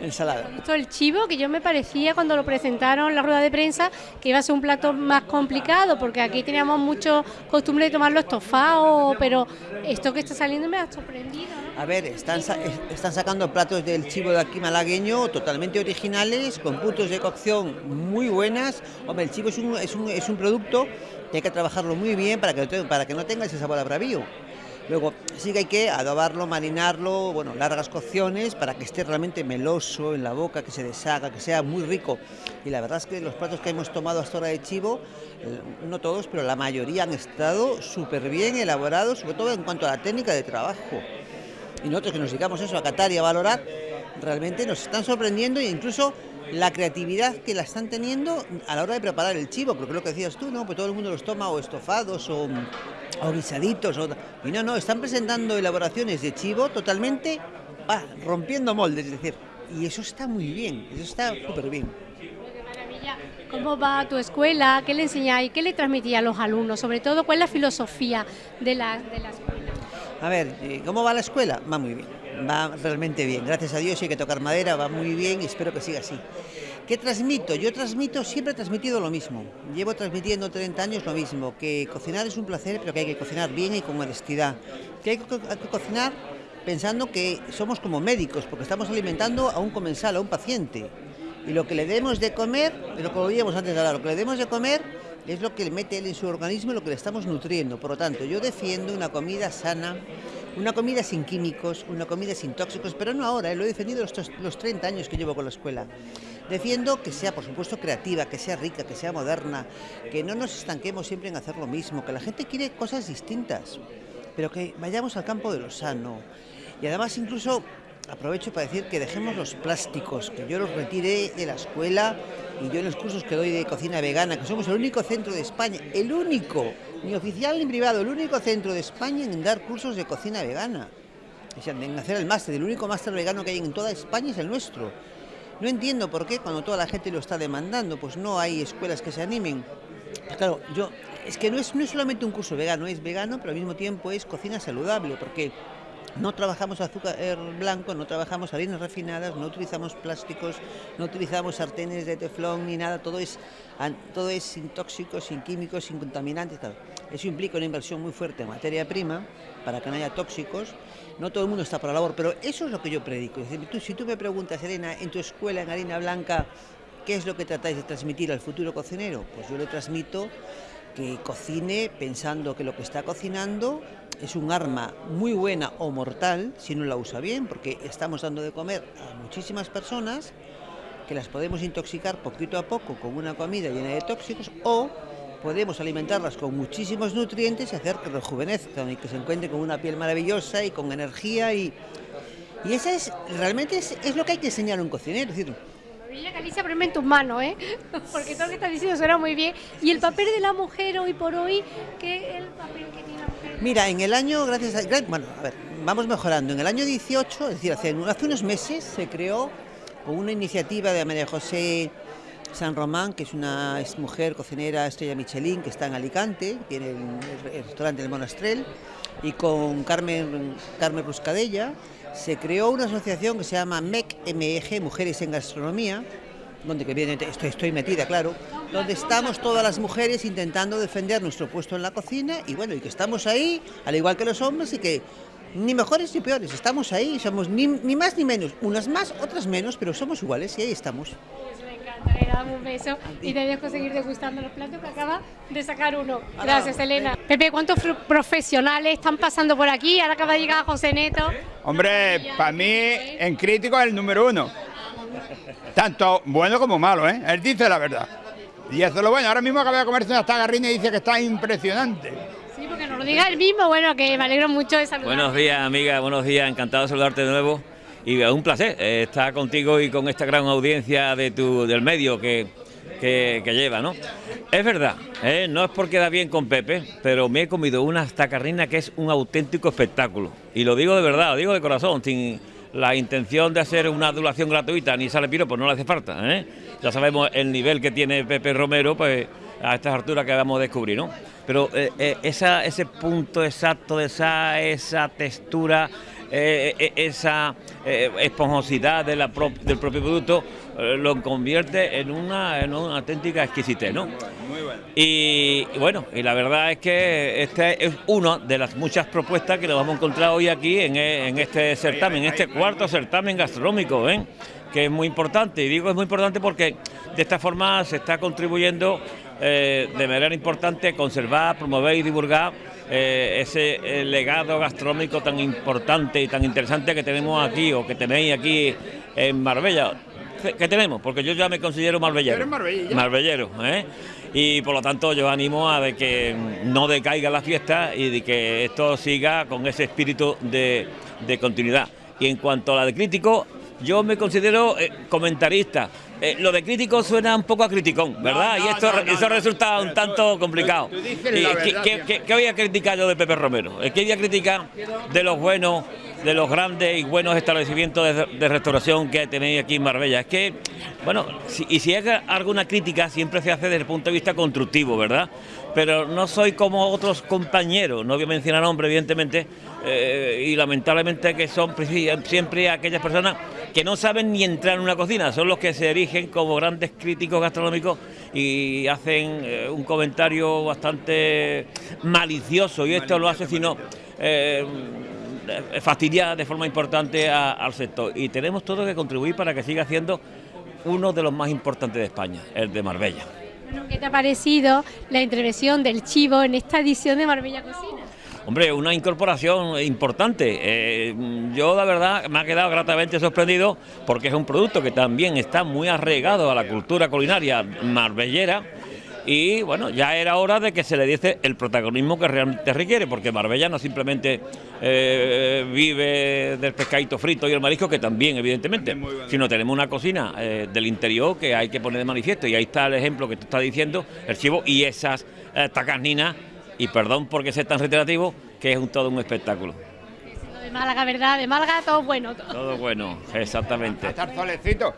el salado. Esto el chivo, que yo me parecía cuando lo presentaron en la rueda de prensa que iba a ser un plato más complicado, porque aquí teníamos mucho costumbre de tomarlo estofado, pero esto que está saliendo me ha sorprendido. ¿no? A ver, están, sa- es- están sacando platos del chivo de aquí malagueño totalmente originales, con puntos de cocción muy buenas. Hombre, el chivo es un, producto que hay que trabajarlo muy bien para que no tenga ese sabor a bravío. Luego, sí que hay que adobarlo, marinarlo, bueno, largas cocciones para que esté realmente meloso en la boca, que se deshaga, que sea muy rico. Y la verdad es que los platos que hemos tomado hasta ahora de chivo, eh, no todos, pero la mayoría han estado súper bien elaborados, sobre todo en cuanto a la técnica de trabajo y nosotros que nos dedicamos eso a catar y a valorar, realmente nos están sorprendiendo e incluso la creatividad que la están teniendo a la hora de preparar el chivo, porque lo que decías tú, ¿no? Pues todo el mundo los toma o estofados o, o guisaditos, o- y no, no, están presentando elaboraciones de chivo totalmente rompiendo moldes, es decir, y eso está muy bien, eso está súper bien. ¿Cómo va tu escuela? ¿Qué le enseñáis? ¿Qué le transmitís a los alumnos? Sobre todo, ¿cuál es la filosofía de la, de la escuela? A ver, eh, ¿cómo va la escuela? Va muy bien, va realmente bien. Gracias a Dios, hay que tocar madera, va muy bien y espero que siga así. ¿Qué transmito? Yo transmito, siempre he transmitido lo mismo. Llevo transmitiendo 30 años lo mismo, que cocinar es un placer, pero que hay que cocinar bien y con honestidad. Que hay que, cocinar pensando que somos como médicos, porque estamos alimentando a un comensal, a un paciente. Y lo que le demos de comer, lo que oíamos antes de hablar, lo que le demos de comer es lo que le mete él en su organismo y lo que le estamos nutriendo. Por lo tanto, yo defiendo una comida sana, una comida sin químicos, una comida sin tóxicos, pero no ahora, eh, lo he defendido los, los 30 años que llevo con la escuela. Defiendo que sea, por supuesto, creativa, que sea rica, que sea moderna, que no nos estanquemos siempre en hacer lo mismo, que la gente quiere cosas distintas, pero que vayamos al campo de lo sano. Y además incluso aprovecho para decir que dejemos los plásticos, que yo los retiré de la escuela y yo en los cursos que doy de cocina vegana, que somos el único centro de España, el único, ni oficial ni privado, el único centro de España en dar cursos de cocina vegana. O sea, en hacer el máster, el único máster vegano que hay en toda España es el nuestro. No entiendo por qué cuando toda la gente lo está demandando, pues no hay escuelas que se animen. Pues claro, yo es que no es, no es solamente un curso vegano, es vegano, pero al mismo tiempo es cocina saludable, porque no trabajamos azúcar blanco, no trabajamos harinas refinadas, no utilizamos plásticos, no utilizamos sartenes de teflón ni nada, todo es, todo es sin tóxicos, sin químicos, sin contaminantes. Eso implica una inversión muy fuerte en materia prima para que no haya tóxicos. No todo el mundo está por la labor, pero eso es lo que yo predico. Si tú me preguntas, Elena, en tu escuela en harina blanca, ¿qué es lo que tratáis de transmitir al futuro cocinero? Pues yo le transmito que cocine pensando que lo que está cocinando es un arma muy buena o mortal si no la usa bien, porque estamos dando de comer a muchísimas personas que las podemos intoxicar poquito a poco con una comida llena de tóxicos o podemos alimentarlas con muchísimos nutrientes y hacer que rejuvenezcan y que se encuentren con una piel maravillosa y con energía y, y esa es realmente es, es lo que hay que enseñar a un cocinero, es decir, Galicia, ponme en tus manos, ¿eh? Porque todo lo que estás diciendo suena muy bien. Y el papel de la mujer hoy por hoy, ¿qué es el papel que tiene la mujer? Mira, en el año, gracias a... Bueno, a ver, vamos mejorando. En el año 18, es decir, hace, unos meses se creó con una iniciativa de María José San Román, que es una es mujer cocinera estrella Michelin, que está en Alicante, tiene el, el restaurante El Monastrel, y con Carmen, Carmen Ruscadella, se creó una asociación que se llama MEC, MEG, Mujeres en Gastronomía, donde que viene, estoy, estoy metida, claro, donde estamos todas las mujeres intentando defender nuestro puesto en la cocina y bueno, y que estamos ahí, al igual que los hombres, y que ni mejores ni peores, estamos ahí, somos ni, ni más ni menos, unas más, otras menos, pero somos iguales y ahí estamos. Pues me encanta, le damos un beso y te dejo seguir degustando los platos que acaba de sacar uno. Gracias, Elena. Pepe, ¿cuántos profesionales están pasando por aquí? Ahora acaba de llegar José Neto. Hombre, para mí en crítico es el número uno. Tanto bueno como malo, ¿eh? Él dice la verdad. Y eso es lo bueno. Ahora mismo acaba de comerse una tagarrina y dice que está impresionante. Sí, porque nos lo diga el mismo, bueno, que me alegro mucho de saludar. Buenos días, amiga, buenos días, encantado de saludarte de nuevo y es un placer eh, estar contigo y con esta gran audiencia de tu, del medio que, que, que lleva, ¿no? Es verdad, eh, no es porque da bien con Pepe, pero me he comido una tacarrina que es un auténtico espectáculo. Y lo digo de verdad, lo digo de corazón, sin la intención de hacer una adulación gratuita ni sale piro, pues no le hace falta. ¿eh? Ya sabemos el nivel que tiene Pepe Romero, pues a estas alturas que vamos a descubrir, ¿no? Pero eh, eh, ese punto exacto de esa, esa textura, eh, eh, esa eh, esponjosidad de la pro- del propio producto, eh, lo convierte en una, en una auténtica exquisitez, ¿no? Muy bueno. Y, y bueno, y la verdad es que este es una de las muchas propuestas que nos vamos a encontrar hoy aquí en, en este certamen, en este cuarto certamen gastronómico, ¿eh? que es muy importante. Y digo es muy importante porque de esta forma se está contribuyendo eh, de manera importante a conservar, promover y divulgar eh, ese eh, legado gastronómico tan importante y tan interesante que tenemos aquí o que tenéis aquí en Marbella. ¿Qué tenemos? Porque yo ya me considero marbellero. Marbellero, ¿eh? Y por lo tanto yo animo a de que no decaiga la fiesta y de que esto siga con ese espíritu de, de continuidad. Y en cuanto a la de crítico, yo me considero eh, comentarista. Eh, lo de crítico suena un poco a criticón, ¿verdad? no, y esto, no, eso resulta un tanto complicado. tú dices ¿Y la qué- qué, qué- qué voy a criticar yo de Pepe Romero? Eh, ¿Qué voy a criticar de los buenos, de los grandes y buenos establecimientos de, de restauración que tenéis aquí en Marbella? Es que, bueno, si- y si hay alguna crítica, siempre se hace desde el punto de vista constructivo, ¿verdad? Pero no soy como otros compañeros, no voy a mencionar nombres, evidentemente, eh, y lamentablemente que son siempre aquellas personas que no saben ni entrar en una cocina, son los que se erigen como grandes críticos gastronómicos y hacen eh, un comentario bastante malicioso, y esto lo hace sino eh, fastidiar de forma importante a- al sector. Y tenemos todo que contribuir para que siga siendo uno de los más importantes de España, el de Marbella. ¿Qué te ha parecido la intervención del chivo en esta edición de Marbella Cocina? Hombre, una incorporación importante. Eh, yo, la verdad, me ha quedado gratamente sorprendido porque es un producto que también está muy arraigado a la cultura culinaria marbellera. Y bueno, ya era hora de que se le diese el protagonismo que realmente requiere, porque Marbella no simplemente eh, vive del pescadito frito y el marisco, que también, evidentemente, sino tenemos una cocina eh, del interior que hay que poner de manifiesto. Y ahí está el ejemplo que tú estás diciendo, el chivo y esas eh, tacarninas y perdón porque sea tan reiterativo, que es un, todo un espectáculo. Lo de Málaga, ¿verdad? De Málaga todo bueno. todo. Todo bueno, exactamente. estar solecito.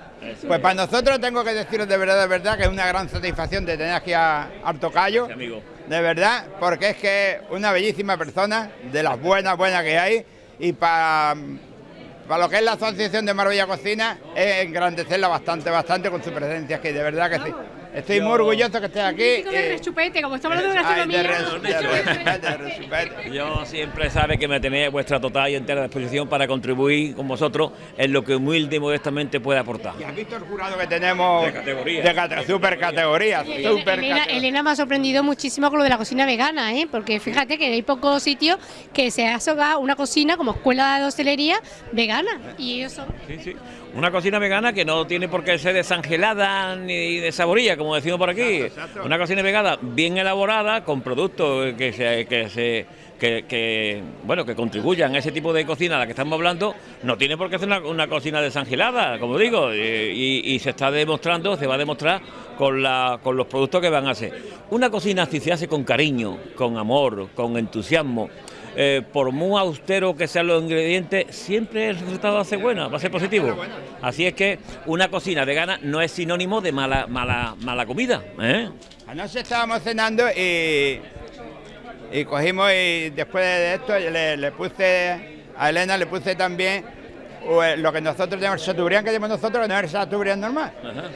Pues para nosotros tengo que deciros de verdad, de verdad, que es una gran satisfacción de tener aquí a Artocayo. amigo. De verdad, porque es que es una bellísima persona, de las buenas, buenas que hay, y para para lo que es la Asociación de Marbella Cocina, es engrandecerla bastante, bastante con su presencia aquí, de verdad que sí. Estoy muy orgulloso que estés aquí. Eh, rechupete, como estamos hablando de gastronomía. Yo siempre sabe que me tenéis a vuestra total y entera disposición para contribuir con vosotros en lo que humilde y modestamente pueda aportar. ¿Y has visto el jurado que tenemos? De categoría. De cate- super categoría, Elena, super Elena, categoría. Elena me ha sorprendido muchísimo con lo de la cocina vegana, ¿eh? porque fíjate que hay pocos sitios que se haga una cocina como escuela de hostelería vegana. Y ellos son Sí, sí. Una cocina vegana que no tiene por qué ser desangelada ni desaborilla, como decimos por aquí. Una cocina vegana bien elaborada, con productos que se, que se que, que, bueno que contribuyan a ese tipo de cocina a la que estamos hablando, no tiene por qué ser una, una cocina desangelada, como digo, y, y se está demostrando, se va a demostrar con, la, con los productos que van a hacer. Una cocina si se hace con cariño, con amor, con entusiasmo, eh, por muy austero que sean los ingredientes, siempre el resultado va a ser bueno, va a ser positivo. Así es que una cocina vegana no es sinónimo de mala, mala, mala comida. ¿eh? Anoche estábamos cenando y, y cogimos y después de esto le, le puse a Elena le puse también eh, lo que nosotros tenemos, el chateaubriand que tenemos nosotros, no es el chateaubriand normal.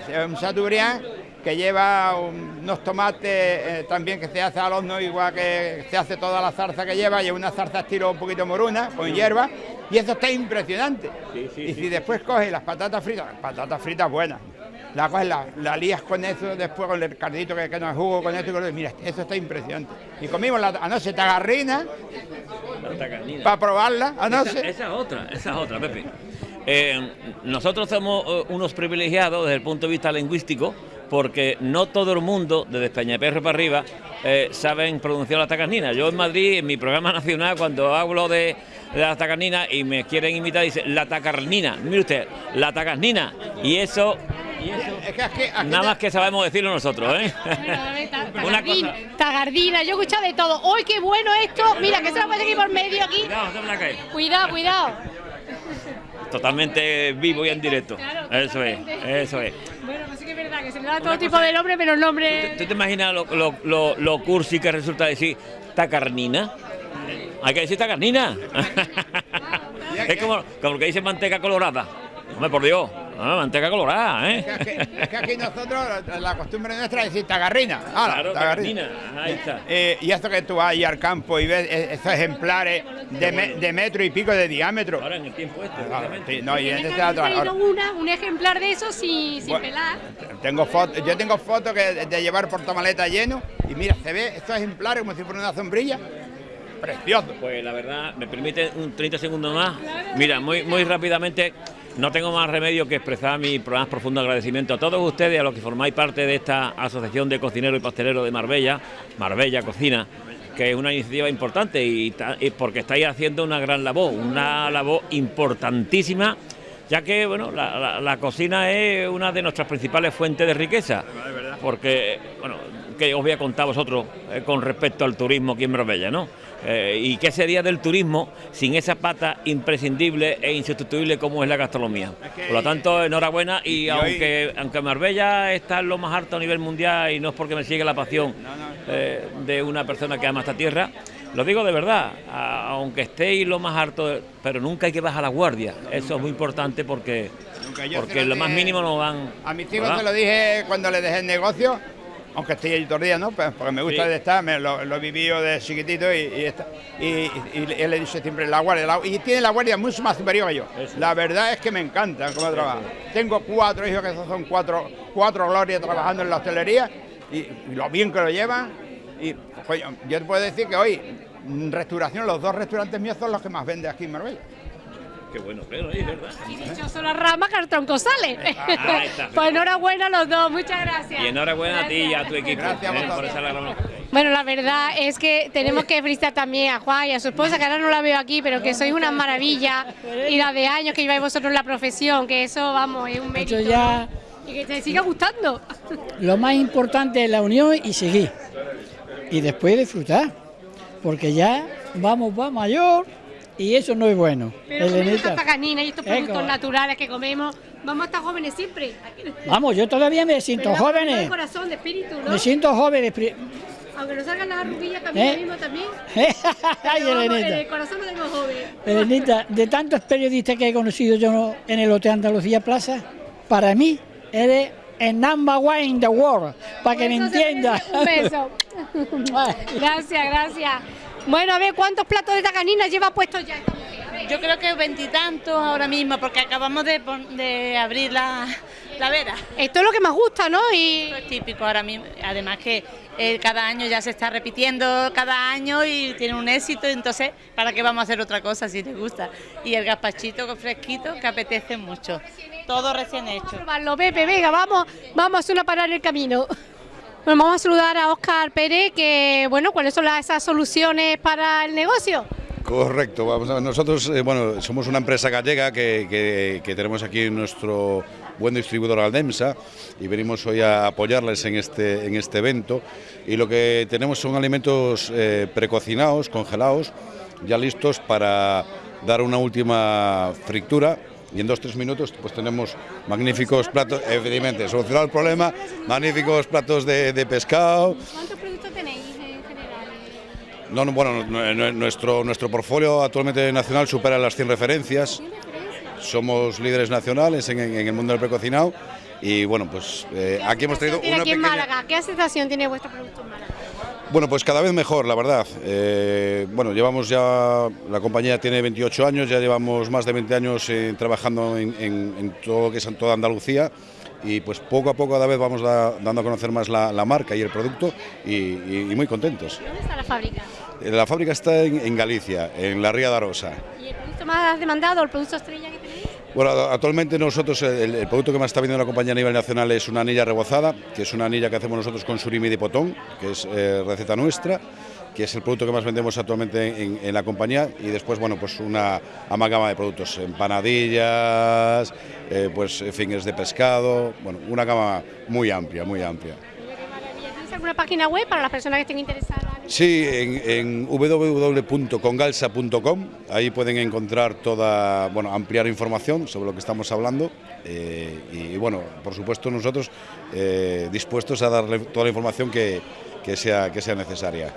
Es un chateaubriand que lleva un- unos tomates eh, también que se hace al horno, igual que se hace toda la zarza que lleva, lleva una zarza estilo un poquito moruna, con hierba, y eso está impresionante. y si después coges las patatas fritas, patatas fritas buenas, la coges, la, la lías con eso, después con el cardito que, que nos jugo con esto, y mira, eso está impresionante. Y comimos la, anoche tagarrina para probarla anoche. Esa, esa es otra, esa es otra, Pepe. Eh, nosotros somos eh, unos privilegiados desde el punto de vista lingüístico, porque no todo el mundo, desde Peñaperro para arriba, eh, saben pronunciar la tacarnina. Yo en Madrid, en mi programa nacional, cuando hablo de, de la tacarnina y me quieren imitar, dice la tacarnina. Mire usted, la tacarnina. Y eso, nada más que sabemos decirlo nosotros, ¿eh? Una Tagardina, tagardina, yo he escuchado de todo. ¡Uy, qué bueno esto! Mira, que se lo pone aquí por medio aquí. Cuidado, cuidado. Totalmente vivo y en directo. Eso es, eso es. Bueno, pues sí que es verdad que se le da todo tipo de nombre, pero el nombre... ¿Tú te imaginas lo, lo, lo, lo cursi que resulta decir tacarnina? Hay que decir tacarnina. es como, como lo que dice manteca colorada. Hombre, por Dios. Ah, manteca colorada, ¿eh? Es que, es que aquí nosotros, la costumbre nuestra es decir tagarrina. ¡Hala, Claro, tagarrina. Ahí está. Eh, y esto que tú vas ahí al campo y ves eh, estos ejemplares de, me- de metro y pico de diámetro. Ahora en el tiempo este, Ah, sí, no, y en este otro- ahora- una, un ejemplar de eso sin, sin Bueno. pelar. Tengo fotos, yo tengo fotos que de llevar portamaleta lleno y mira, se ve estos ejemplares como si fuera una sombrilla. Precioso. Pues la verdad, me permite un 30 segundos más. Mira, muy, muy rápidamente, no tengo más remedio que expresar mi más profundo agradecimiento a todos ustedes, a los que formáis parte de esta Asociación de Cocineros y Pasteleros de Marbella, Marbella Cocina, que es una iniciativa importante y, porque estáis haciendo una gran labor, una labor importantísima, ya que bueno, la, la- la cocina es una de nuestras principales fuentes de riqueza, porque bueno, que os voy a contar a vosotros eh, con respecto al turismo aquí en Marbella, ¿no? Eh, ¿Y qué sería del turismo sin esa pata imprescindible e insustituible como es la gastronomía? Por lo tanto, enhorabuena y, aunque, aunque Marbella está en lo más alto a nivel mundial y no es porque me sigue la pasión eh, de una persona que ama esta tierra, lo digo de verdad, aunque estéis lo más alto, pero nunca hay que bajar la guardia. Eso es muy importante porque, porque lo lo más dije- mí nos van... A mis hijos ¿verdad? se lo dije cuando les dejé el negocio, aunque estoy allí todo el día, ¿no? Pues porque me gusta Sí. de estar, me lo, lo he vivido de chiquitito y, y, está- y, y- y él le dice siempre la guardia. la- y tiene la guardia mucho más superior que yo. La verdad es que me encanta cómo trabaja. Tengo cuatro hijos que son cuatro, cuatro glorias trabajando en la hostelería y, lo bien que lo llevan. Y coño, yo te puedo decir que hoy, en restauración, los dos restaurantes míos son los que más venden aquí en Marbella. Qué bueno, pero es verdad. Y dichoso la rama, cartón sale. Ahí está. pues enhorabuena a los dos, muchas gracias. Y enhorabuena a ti y a tu equipo Gracias a eh, por esa labor. Bueno, la verdad es que tenemos que felicitar también a Juan y a su esposa, que ahora no la veo aquí, pero que sois una maravilla y la de años que lleváis vosotros en la profesión, que eso, vamos, es un mérito. Eso ya- ¿no? Y que te siga gustando. Lo más importante es la unión y seguir. Y después disfrutar. Porque ya vamos, va mayor y eso no es bueno. Pero comemos canina y estos productos naturales que comemos, vamos a estar jóvenes siempre. Vamos, yo todavía me siento ¿Verdad? De joven. corazón, de espíritu, ¿no? Me siento joven. pri- Aunque nos salgan las arruguillas también, ¿Eh? mismo también. Ay, Elenita. en el corazón lo tengo joven. Elenita, de tantos periodistas que he conocido yo en el Hotel Andalucía Plaza, para mí eres el number one in the world, para que me entiendas. Un beso. gracias, gracias. Bueno, a ver, ¿cuántos platos de tacanina lleva puestos ya esta mujer? A ver. Yo creo que veintitantos ahora mismo, porque acabamos de, de abrir la, la vera. Esto es lo que más gusta, ¿no? Y Esto es típico ahora mismo. Además que eh, cada año ya se está repitiendo cada año y tiene un éxito, entonces, ¿para qué vamos a hacer otra cosa si les gusta? Y el gazpachito fresquito que apetece mucho. Todo recién hecho. probarlo, Pepe, venga, vamos, vamos a hacer una parada en el camino. Bueno, vamos a saludar a Óscar Pérez, que, bueno, ¿cuáles son las, esas soluciones para el negocio? Correcto, vamos a nosotros eh, bueno, somos una empresa gallega que, que- tenemos aquí nuestro buen distribuidor Aldemsa y venimos hoy a apoyarles en este, en este evento y lo que tenemos son alimentos eh, precocinados, congelados, ya listos para dar una última fritura y en dos tres minutos pues tenemos magníficos platos, evidentemente, solucionado el problema, magníficos platos de, de pescado, ¿Cuántos productos tenéis en general? no, no, bueno, nu- nu- nuestro, nuestro portfolio actualmente nacional supera las 100 referencias. Somos líderes nacionales en, en el mundo del precocinado y bueno, pues eh, aquí hemos traído ¿Tiene una aquí en pequeña... Málaga? ¿Qué aceptación tiene vuestro producto en Málaga? Bueno, pues cada vez mejor, la verdad. Eh, bueno, llevamos ya, la compañía tiene 28 años, ya llevamos más de 20 años eh, trabajando en, en- en todo lo que es en toda Andalucía y pues poco a poco cada vez vamos da- dando a conocer más la, la marca y el producto y, y- y muy contentos. ¿Dónde está la fábrica? Eh, La fábrica está en, en Galicia, en la Ría de Arosa. ¿Y el producto más demandado, el producto estrella que? Bueno, actualmente nosotros el, producto que más está vendiendo la compañía a nivel nacional es una anilla rebozada, que es una anilla que hacemos nosotros con surimi de potón, que es eh, receta nuestra que es el producto que más vendemos actualmente en, la compañía y después bueno pues una amalgama de productos empanadillas eh, pues fingers de pescado bueno una gama muy amplia muy amplia. ¿Tienes alguna página web para las personas que estén interesadas? Sí, en, www.congalsa.com, ahí pueden encontrar toda, bueno, ampliar información sobre lo que estamos hablando eh, y, bueno, por supuesto nosotros eh, dispuestos a darle toda la información que, que, sea, que sea necesaria.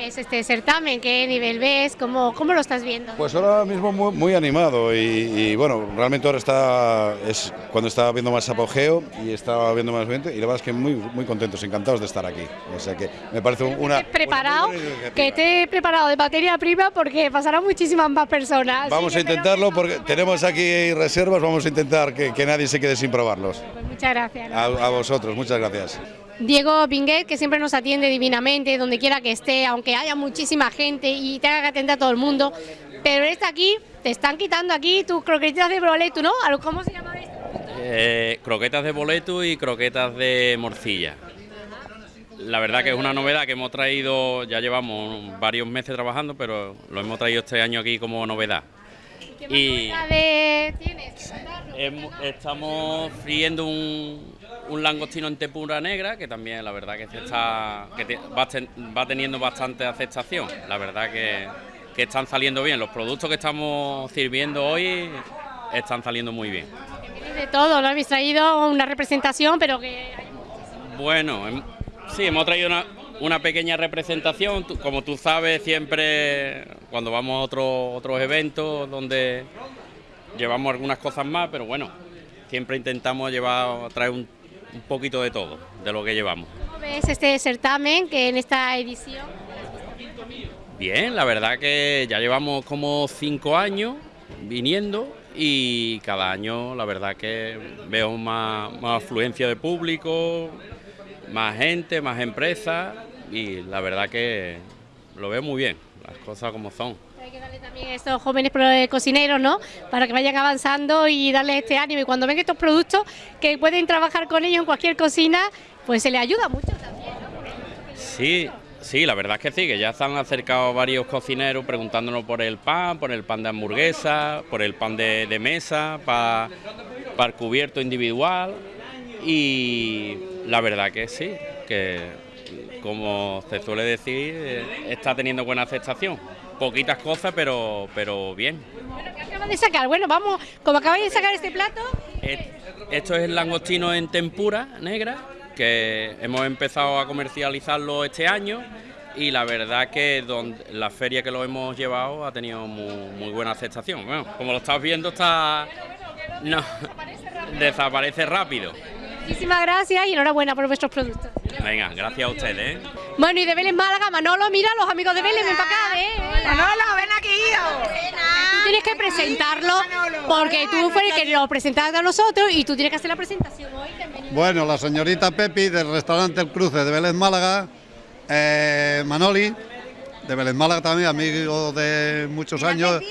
¿Cómo ves este certamen? ¿Qué nivel ves? ¿Cómo, cómo lo estás viendo? Pues ahora mismo muy, muy animado y, y, bueno, realmente ahora está, es cuando está viendo más apogeo y está viendo más gente y la verdad es que muy, muy contentos, encantados de estar aquí. O sea que me parece una... preparado, que esté preparado de materia prima porque pasarán muchísimas más personas. Vamos a intentarlo porque tenemos aquí reservas, vamos a intentar que, que nadie se quede sin probarlos. Pues muchas gracias. A, a vosotros, muchas gracias. Diego Binguet, que siempre nos atiende divinamente, donde quiera que esté, aunque haya muchísima gente y tenga que atender a todo el mundo. Pero está aquí, te están quitando aquí tus croquetas de boleto, ¿no? ¿Cómo se llama esto? Eh, croquetas de boleto y croquetas de morcilla. La verdad que es una novedad que hemos traído, ya llevamos varios meses trabajando, pero lo hemos traído este año aquí como novedad. ¿Qué y de... tienes? Estamos friendo un, un langostino en tempura negra, que también la verdad que, está, que te, va, ten, va, teniendo bastante aceptación. La verdad que, que, están saliendo bien. Los productos que estamos sirviendo hoy están saliendo muy bien. De todo, ¿no? Habéis traído una representación, pero que... Bueno, sí, hemos traído una, una pequeña representación. Como tú sabes, siempre cuando vamos a otros otros eventos donde llevamos algunas cosas más, pero bueno, siempre intentamos llevar, traer un un poquito de todo, de lo que llevamos. ¿Cómo ves este certamen que en esta edición? Bien, la verdad que ya llevamos como cinco años viniendo y cada año la verdad que veo más, más afluencia de público, más gente, más empresas y la verdad que lo veo muy bien, las cosas como son. Hay que darle también a estos jóvenes cocineros, ¿no? Para que vayan avanzando y darles este ánimo. Y cuando ven estos productos que pueden trabajar con ellos en cualquier cocina, pues se les ayuda mucho también, ¿no? Sí, sí, la verdad es que sí, que ya se han acercado varios cocineros preguntándonos por el pan, por el pan de hamburguesa, por el pan de, de mesa, para, para el cubierto individual. Y la verdad que sí, que como se suele decir, está teniendo buena aceptación poquitas cosas, pero, pero bien. Bueno, ¿qué acabas de sacar? Bueno, vamos, como acabáis de sacar este plato... Esto es el langostino en tempura negra, que hemos empezado a comercializarlo este año y la verdad que donde, la feria que lo hemos llevado ha tenido muy, muy buena aceptación. Bueno, como lo estás viendo está... No, desaparece rápido. Muchísimas gracias y enhorabuena por vuestros productos. Venga, gracias a ustedes. ¿eh? Bueno, y de Vélez Málaga, Manolo, mira, los amigos de Vélez, ven para acá, ¿eh? Manolo, ven aquí, hijo. Tú tienes que presentarlo porque tú fuiste el que lo presentaste a nosotros y tú tienes que hacer la presentación hoy. Bueno, la señorita Pepi del restaurante El Cruce de Vélez Málaga, eh, Manoli, de Vélez Málaga también, amigo de muchos años.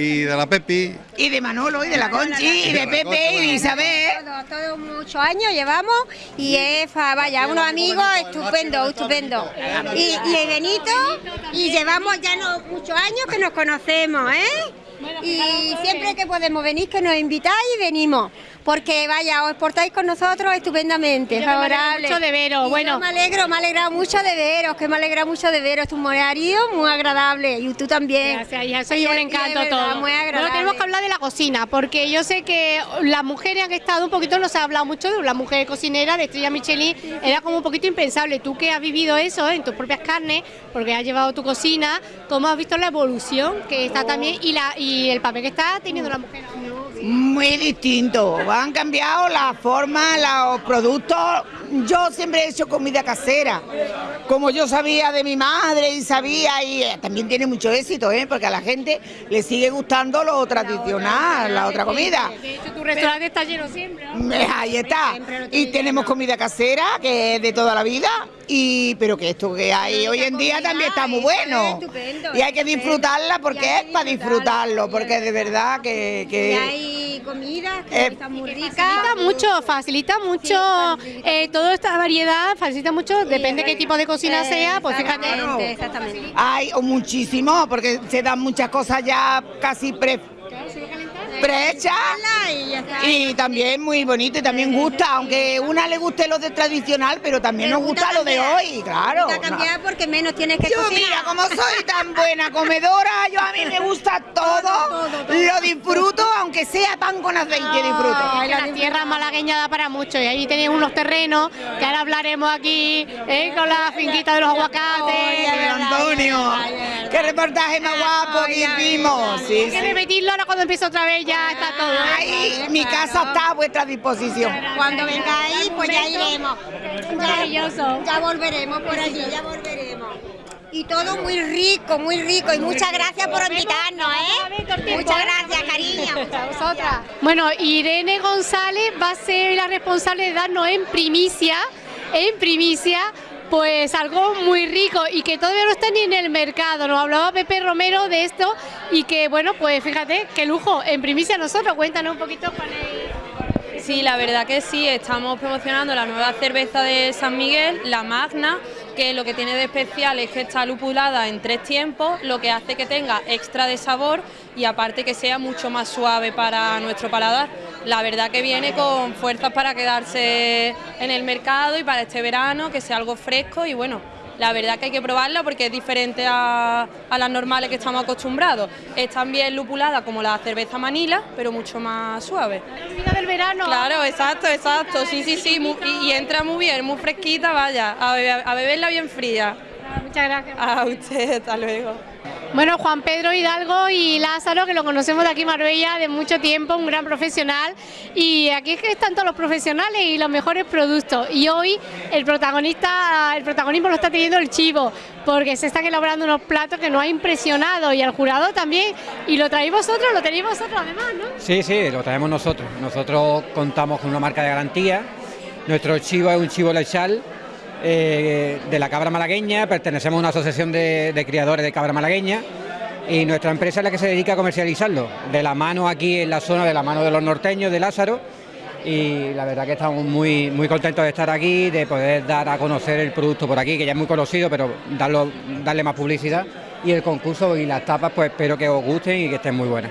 Y de la Pepi. Y de Manolo, y de la Conchi, y de Pepe, y de Isabel. Todos, todos muchos años llevamos y es, vaya, unos amigos estupendos, estupendo. Y, y Benito, y llevamos ya no, muchos años que nos conocemos, ¿eh? Y siempre que podemos venir, que nos invitáis y venimos porque vaya, os portáis con nosotros estupendamente, favorable. mucho de veros, bueno. me alegro, me alegra mucho de veros, que me alegra mucho de veros, tu marido muy agradable y tú también. Gracias, ya soy un encanto verdad, todo. Muy agradable. Bueno, tenemos que hablar de la cocina, porque yo sé que las mujeres han estado un poquito, no se ha hablado mucho de la mujer cocinera de Estrella Michelin, era como un poquito impensable. Tú que has vivido eso en tus propias carnes, porque has llevado tu cocina, ¿cómo has visto la evolución que está también y, la, y el papel que está teniendo la mujer? Muy distinto, han cambiado la forma, los productos. Yo siempre he hecho comida casera, como yo sabía de mi madre y sabía, y también tiene mucho éxito, ¿eh? porque a la gente le sigue gustando lo tradicional, la otra comida. De hecho, tu restaurante está lleno siempre. Ahí está. Y tenemos comida casera, que es de toda la vida, y pero que esto que hay hoy en día también está muy bueno. Y hay que disfrutarla porque es para disfrutarlo, porque de verdad que... que comida, que Eh, está muy rica. Facilita mucho, facilita mucho eh, toda esta variedad, facilita mucho, depende qué tipo de cocina sea, pues fíjate. Exactamente, exactamente. Hay o muchísimo, porque se dan muchas cosas ya casi pre prehechas Y ya está. y también muy bonito y también gusta, aunque una le guste lo de tradicional, pero también nos gusta lo de hoy, claro. Gusta cambiar porque menos tienes que Yo cocinar. mira, como soy tan buena comedora, yo a mí me gusta todo, lo disfruto, aunque sea pan con aceite, disfruto. La tierra malagueña da para mucho y ahí tenéis unos terrenos que ahora hablaremos aquí eh, con la finquita de los aguacates. Ay, Antonio, qué reportaje más guapo que hicimos. Sí, Hay que repetirlo ahora cuando empiece otra vez ya está todo. ¿eh? Ay, mi casa está a vuestra disposición. Cuando vengáis, pues ya iremos. Maravilloso. Ya volveremos por allí, ya volveremos. Y todo muy rico, muy rico. Y muchas gracias por invitarnos, ¿eh? Muchas gracias, cariño. Muchas gracias. Bueno, Irene González va a ser la responsable de darnos en primicia, en primicia, pues algo muy rico y que todavía no está ni en el mercado. Nos hablaba Pepe Romero de esto y que, bueno, pues fíjate, qué lujo, en primicia nosotros. Cuéntanos un poquito cuál es. Sí, la verdad que sí, estamos promocionando la nueva cerveza de San Miguel, la Magna, que lo que tiene de especial es que está lupulada en tres tiempos, lo que hace que tenga extra de sabor y aparte que sea mucho más suave para nuestro paladar. La verdad que viene con fuerzas para quedarse en el mercado y para este verano, que sea algo fresco y bueno, la verdad que hay que probarla porque es diferente a, a las normales que estamos acostumbrados. Es también lupulada como la cerveza Manila, pero mucho más suave. Vida del verano. Claro, exacto, exacto. Sí, sí, sí. y, y entra muy bien, muy fresquita, vaya. A, bebe- a beberla bien fría. Muchas gracias. A usted, hasta luego. Bueno, Juan Pedro Hidalgo y Lázaro, que lo conocemos de aquí Marbella de mucho tiempo, un gran profesional. Y aquí es que están todos los profesionales y los mejores productos. Y hoy el protagonista, el protagonismo lo está teniendo el chivo, porque se están elaborando unos platos que nos ha impresionado y al jurado también. Y lo traéis vosotros, lo tenéis vosotros además, ¿no? Sí, sí, lo traemos nosotros. Nosotros contamos con una marca de garantía. Nuestro chivo es un chivo lechal eh, de la cabra malagueña. Pertenecemos a una asociación de, de criadores de cabra malagueña. Y nuestra empresa es la que se dedica a comercializarlo. De la mano aquí en la zona, de la mano de los norteños, de Lázaro. Y la verdad que estamos muy, muy contentos de estar aquí, de poder dar a conocer el producto por aquí, que ya es muy conocido, pero darlo, darle más publicidad. Y el concurso y las tapas, pues espero que os gusten y que estén muy buenas.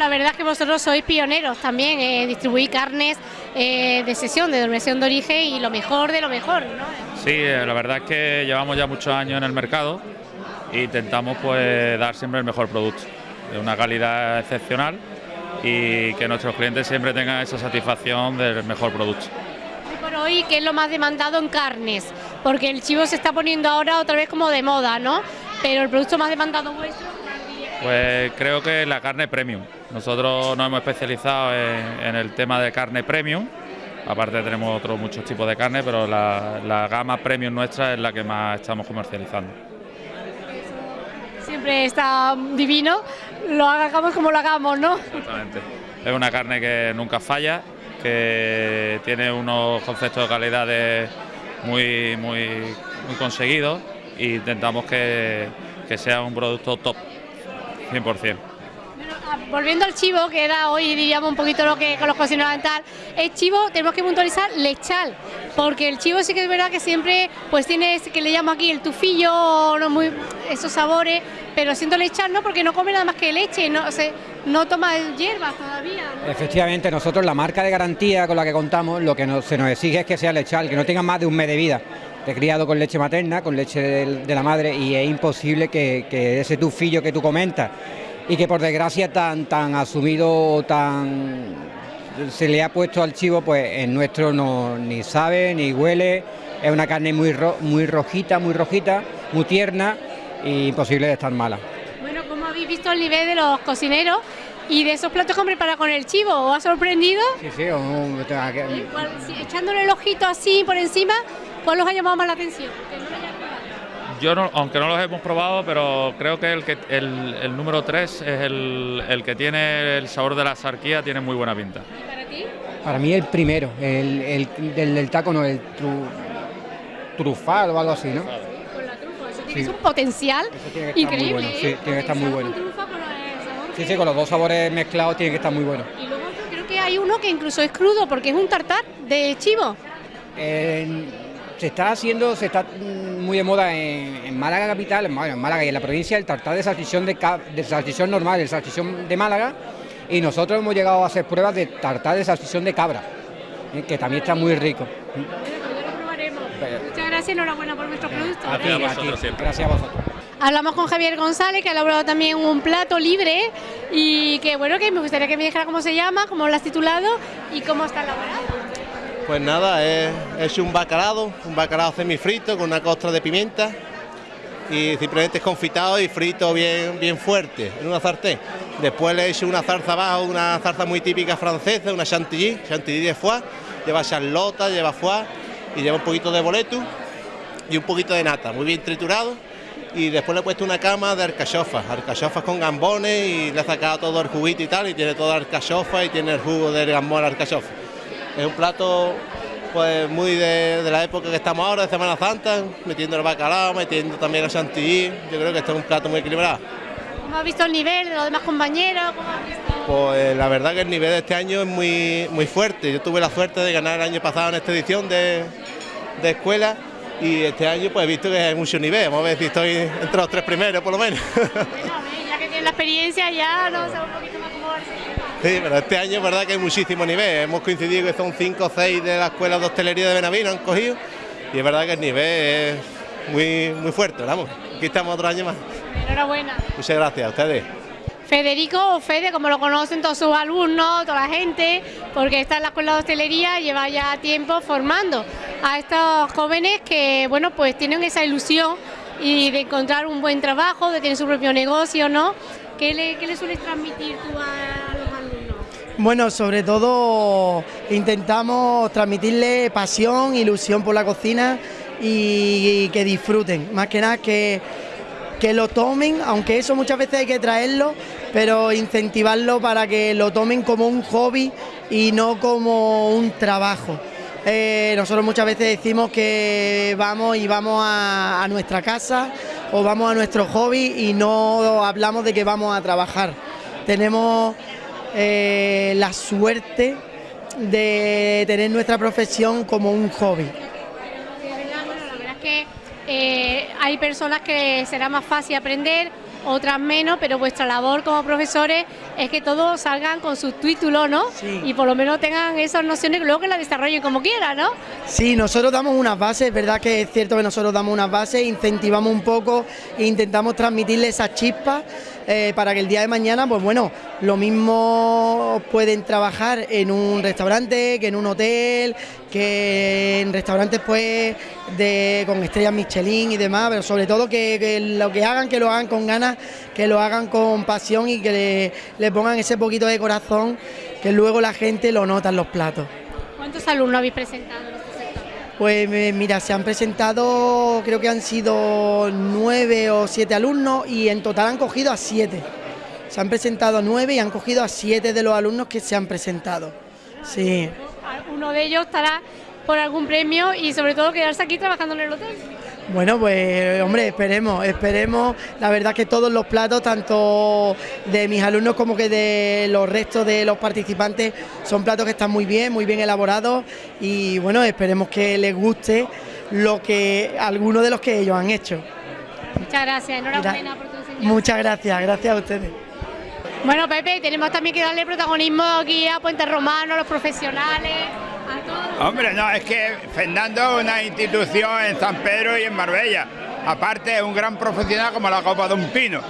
La verdad es que vosotros sois pioneros también, eh, distribuir carnes eh, de sesión, de denominación de origen y lo mejor de lo mejor, ¿no? Sí, eh, la verdad es que llevamos ya muchos años en el mercado e intentamos pues dar siempre el mejor producto, de una calidad excepcional y que nuestros clientes siempre tengan esa satisfacción del mejor producto. Hoy por hoy, ¿qué es lo más demandado en carnes? Porque el chivo se está poniendo ahora otra vez como de moda, ¿no? Pero el producto más demandado vuestro. Pues creo que la carne premium. Nosotros nos hemos especializado en, en el tema de carne premium. Aparte tenemos otros muchos tipos de carne, pero la, la gama premium nuestra es la que más estamos comercializando. Siempre está divino, lo hagamos como lo hagamos, ¿no? Exactamente. Es una carne que nunca falla, que tiene unos conceptos de calidad de- muy, muy, muy conseguidos e intentamos que, que sea un producto top, 100%. Ah, Volviendo al chivo, que era hoy diríamos un poquito lo que con los cocineros tal, el chivo tenemos que puntualizar lechal, porque el chivo sí que es verdad que siempre pues tiene ese que le llamo aquí el tufillo, no muy esos sabores, pero siendo lechal no, porque no come nada más que leche, no, o sea, no toma hierbas todavía. ¿no? Efectivamente, nosotros la marca de garantía con la que contamos, lo que nos- se nos exige es que sea lechal, que no tenga más de un mes de vida. He criado con leche materna, con leche de, la madre, y es imposible que, que ese tufillo que tú comentas y que por desgracia tan, tan asumido, tan se le ha puesto al chivo, pues en nuestro no ni sabe ni huele. Es una carne muy, ro- muy rojita, muy rojita, muy tierna y imposible de estar mala. Bueno, ¿cómo habéis visto el nivel de los cocineros y de esos platos que han preparado con el chivo? ¿Os ha sorprendido? Sí, sí, un- tenga que- ¿Cuál- si- echándole el ojito así por encima, ¿cuál os ha llamado más la atención? Que. Yo, no- aunque no los hemos probado, pero creo que el, que, el, el número 3 es el, el que tiene el sabor de la sarquía, tiene muy buena pinta. Para mí el primero, el, el del, del taco no, el tru- trufal o algo así, ¿no? Eso Sí. tiene un potencial tiene que estar muy increíble. bueno, sí, tiene que estar muy bueno. Con trufa, con Sí, sí, con los dos sabores mezclados tiene que estar muy bueno. Y luego hay uno que incluso es crudo porque es un tartar de chivo. Eh, se está haciendo, se está mm, muy de moda en, en Málaga capital, en Málaga, en Málaga y en la provincia el tartar de salchichón de, de salchichón normal, el salchichón de Málaga, y nosotros hemos llegado a hacer pruebas de tartar de salchichón de cabra, eh, que también está muy rico. Muchas gracias y enhorabuena por nuestros productos. A ti, a ti. Gracias a vosotros. Hablamos con Javier González, que ha elaborado también un plato libre y que bueno, que me gustaría que me dijera cómo se llama, cómo lo has titulado y cómo está elaborado. Pues nada, hecho un bacalao, un bacalao semifrito con una costra de pimienta y simplemente es confitado y frito bien, bien fuerte en una sartén. Después le he hecho una zarza abajo, una zarza muy típica francesa, una chantilly, chantilly de foie, lleva charlota, lleva foie y lleva un poquito de boleto y un poquito de nata, muy bien triturado. Y después le he puesto una cama de alcachofas, alcachofas con gambones y le he sacado todo el juguito y tal, y tiene toda alcachofa y tiene el jugo del gambón alcachofa. Es un plato pues muy de, de la época que estamos ahora, de Semana Santa, metiendo el bacalao, metiendo también el chantilly. Yo creo que este es un plato muy equilibrado. ¿Cómo has visto el nivel de los demás compañeros? ¿Cómo has visto? Pues la verdad que el nivel de este año es muy, muy fuerte. Yo tuve la suerte de ganar el año pasado en esta edición de, de escuela y este año pues he visto que hay mucho nivel. Vamos a ver si estoy entre los tres primeros por lo menos. Ya que tienes la experiencia ya, no sé un poquito más cómo va a ser. Sí, pero este año es verdad que hay muchísimo nivel. Hemos coincidido que son cinco o seis de la escuela de hostelería de Benavino han cogido y es verdad que el nivel es muy, muy fuerte. Vamos, aquí estamos otro año más. Enhorabuena. Muchas gracias a ustedes. Federico o Fede, como lo conocen todos sus alumnos, toda la gente, porque está en la escuela de hostelería, lleva ya tiempo formando a estos jóvenes que, bueno, pues tienen esa ilusión y de encontrar un buen trabajo, de tener su propio negocio, ¿no? ¿Qué le, qué le sueles transmitir tú a? Bueno, sobre todo intentamos transmitirle pasión, ilusión por la cocina y, que disfruten. Más que nada que, que lo tomen, aunque eso muchas veces hay que traerlo, pero incentivarlo para que lo tomen como un hobby y no como un trabajo. Eh, nosotros muchas veces decimos que vamos y vamos a, a nuestra casa o vamos a nuestro hobby y no hablamos de que vamos a trabajar. Tenemos eh, la suerte de tener nuestra profesión como un hobby. La verdad es que eh, hay personas que será más fácil aprender, otras menos, pero vuestra labor como profesores es que todos salgan con sus títulos, ¿no? Y por lo menos tengan esas nociones luego que las desarrollen como quieran, ¿no? Sí, nosotros damos unas bases, es verdad que es cierto que nosotros damos unas bases, incentivamos un poco e intentamos transmitirle esas chispas eh, para que el día de mañana, pues bueno, lo mismo pueden trabajar en un restaurante, que en un hotel, que en restaurantes pues de, con estrellas Michelin y demás, pero sobre todo que, que lo que hagan, que lo hagan con ganas, que lo hagan con pasión y que le, le pongan ese poquito de corazón, que luego la gente lo nota en los platos. ¿Cuántos alumnos habéis presentado en este sector? Pues eh, mira, se han presentado, creo que han sido nueve o siete alumnos y en total han cogido a siete. Se han presentado a nueve y han cogido a siete de los alumnos que se han presentado. Sí. Uno de ellos estará por algún premio y sobre todo quedarse aquí trabajando en el hotel. Bueno, pues hombre, esperemos, esperemos. La verdad que todos los platos, tanto de mis alumnos como que de los restos de los participantes, son platos que están muy bien, muy bien elaborados y bueno, esperemos que les guste lo que algunos de los que ellos han hecho. Muchas gracias, enhorabuena por tu enseñanza. Muchas gracias, gracias a ustedes. Bueno, Pepe, tenemos también que darle protagonismo aquí a Puente Romano, a los profesionales. Hombre, no, es que Fernando es una institución en San Pedro y en Marbella. Aparte es un gran profesional como la Copa de un Pino.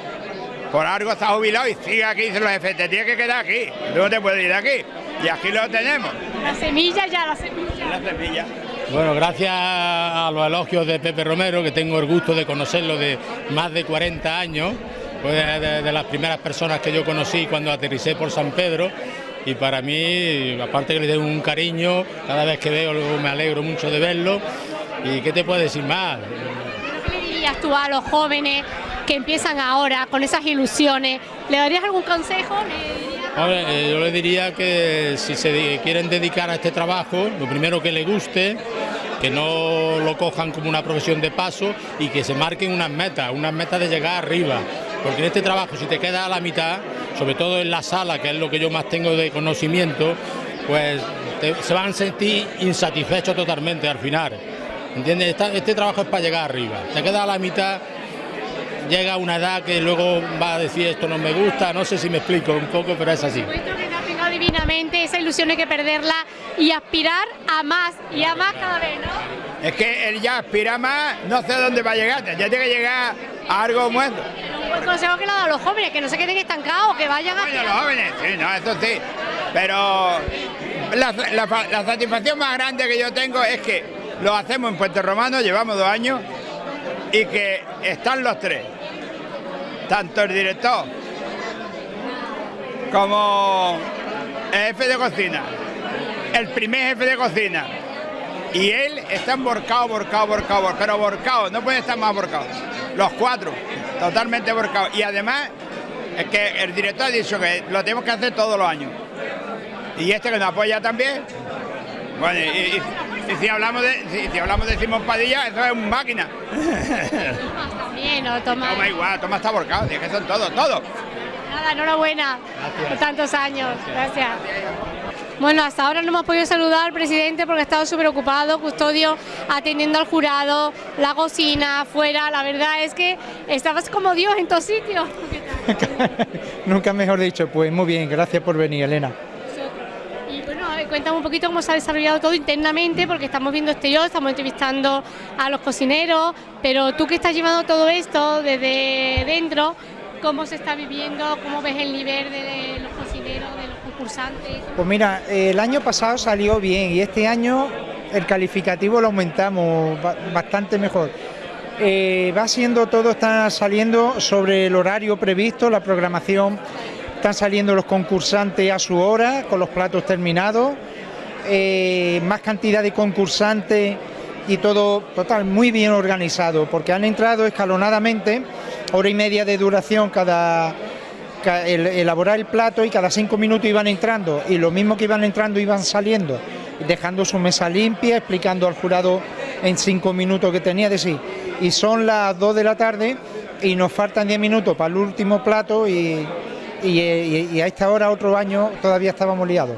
Por algo está jubilado y sigue aquí, dice los jefes, te tienes que quedar aquí, tú no te puedes ir de aquí. Y aquí lo tenemos, La semilla ya, la semilla. la semilla. Bueno, gracias a los elogios de Pepe Romero, que tengo el gusto de conocerlo de más de 40 años, fue de, de las primeras personas que yo conocí cuando aterricé por San Pedro y para mí, aparte que le tengo un cariño, cada vez que veo me alegro mucho de verlo y qué te puedo decir más. ¿Qué le dirías tú a los jóvenes que empiezan ahora con esas ilusiones? ¿Le darías algún consejo? ¿Le eh, yo le diría que si se quieren dedicar a este trabajo, lo primero que les guste, que no lo cojan como una profesión de paso y que se marquen unas metas, unas metas de llegar arriba. Porque en este trabajo, si te quedas a la mitad, sobre todo en la sala, que es lo que yo más tengo de conocimiento, pues te- se van a sentir insatisfechos totalmente al final. ¿Entiendes? Esta- este trabajo es para llegar arriba. Te queda a la mitad, llega a una edad que luego va a decir esto no me gusta, no sé si me explico un poco, pero es así. Que divinamente, esa ilusión hay que perderla y aspirar a más y a más cada vez, ¿no? Es que él ya aspira más, no sé dónde va a llegar, ya tiene que llegar algo bueno. Un buen consejo que le dado a los jóvenes, que no se queden estancados, que vayan a... Bueno, los jóvenes, sí, no, eso sí. Pero la, la- la satisfacción más grande que yo tengo es que lo hacemos en Puerto Romano, llevamos dos años, y que están los tres. Tanto el director como el jefe de cocina, el primer jefe de cocina, y él están borcados, borcados, borcados, pero borcados, no pueden estar más borcados. Los cuatro, totalmente borcados. Y además, es que el director ha dicho que lo tenemos que hacer todos los años. Y este que nos apoya también. Bueno, y, y- y si hablamos de si, si hablamos de Simón Padilla, eso es una máquina. También, ¿no? Toma. Toma igual, toma está borcado, es que son todos, todos. Nada, enhorabuena por tantos años. Gracias. Bueno, hasta ahora no hemos podido saludar al presidente porque ha estado súper ocupado, custodio, atendiendo al jurado, la cocina, afuera. La verdad es que estabas como Dios en todos sitios. Nunca mejor dicho, pues muy bien, gracias por venir, Elena. Y bueno, cuéntame un poquito cómo se ha desarrollado todo internamente, porque estamos viendo exterior, estamos entrevistando a los cocineros, pero tú que estás llevando todo esto desde dentro, ¿cómo se está viviendo? ¿Cómo ves el nivel de los cocineros, de los Pues mira, el año pasado salió bien y este año el calificativo lo aumentamos ba- bastante mejor. Eh, va siendo todo, está saliendo sobre el horario previsto, la programación, están saliendo los concursantes a su hora, con los platos terminados, eh, más cantidad de concursantes y todo total muy bien organizado, porque han entrado escalonadamente, hora y media de duración cada, elaborar el plato y cada cinco minutos iban entrando y lo mismo que iban entrando iban saliendo, dejando su mesa limpia, explicando al jurado en cinco minutos que tenía de sí. Y son las dos de la tarde y nos faltan diez minutos para el último plato y, y- a esta hora otro año todavía estábamos liados.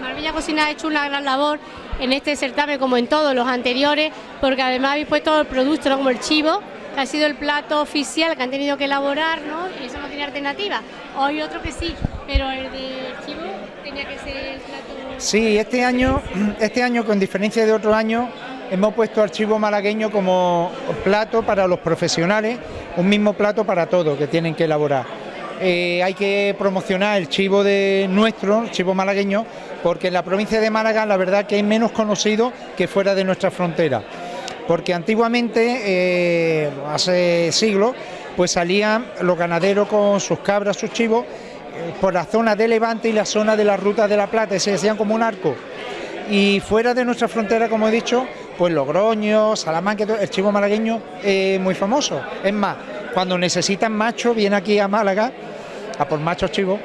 Marbella Cocina ha hecho una gran labor en este certamen, como en todos los anteriores, porque además habéis puesto el producto, ¿no? como el chivo, ha sido el plato oficial que han tenido que elaborar, ¿no? y eso no tiene alternativa. Hoy otro que sí, pero el de chivo tenía que ser el plato... Sí, este año, este año con diferencia de otro año, hemos puesto archivo malagueño como plato para los profesionales, un mismo plato para todos que tienen que elaborar. Eh, hay que promocionar el chivo de nuestro, el chivo malagueño, porque en la provincia de Málaga la verdad que es menos conocido que fuera de nuestra frontera. Porque antiguamente, eh, hace siglos, pues salían los ganaderos con sus cabras, sus chivos, eh, por la zona de Levante y la zona de la Ruta de la Plata, se hacían como un arco. Y fuera de nuestra frontera, como he dicho, pues Logroño, Salamanca, el chivo malagueño es muy famoso. Es más, cuando necesitan macho, viene aquí a Málaga, a por machos chivos,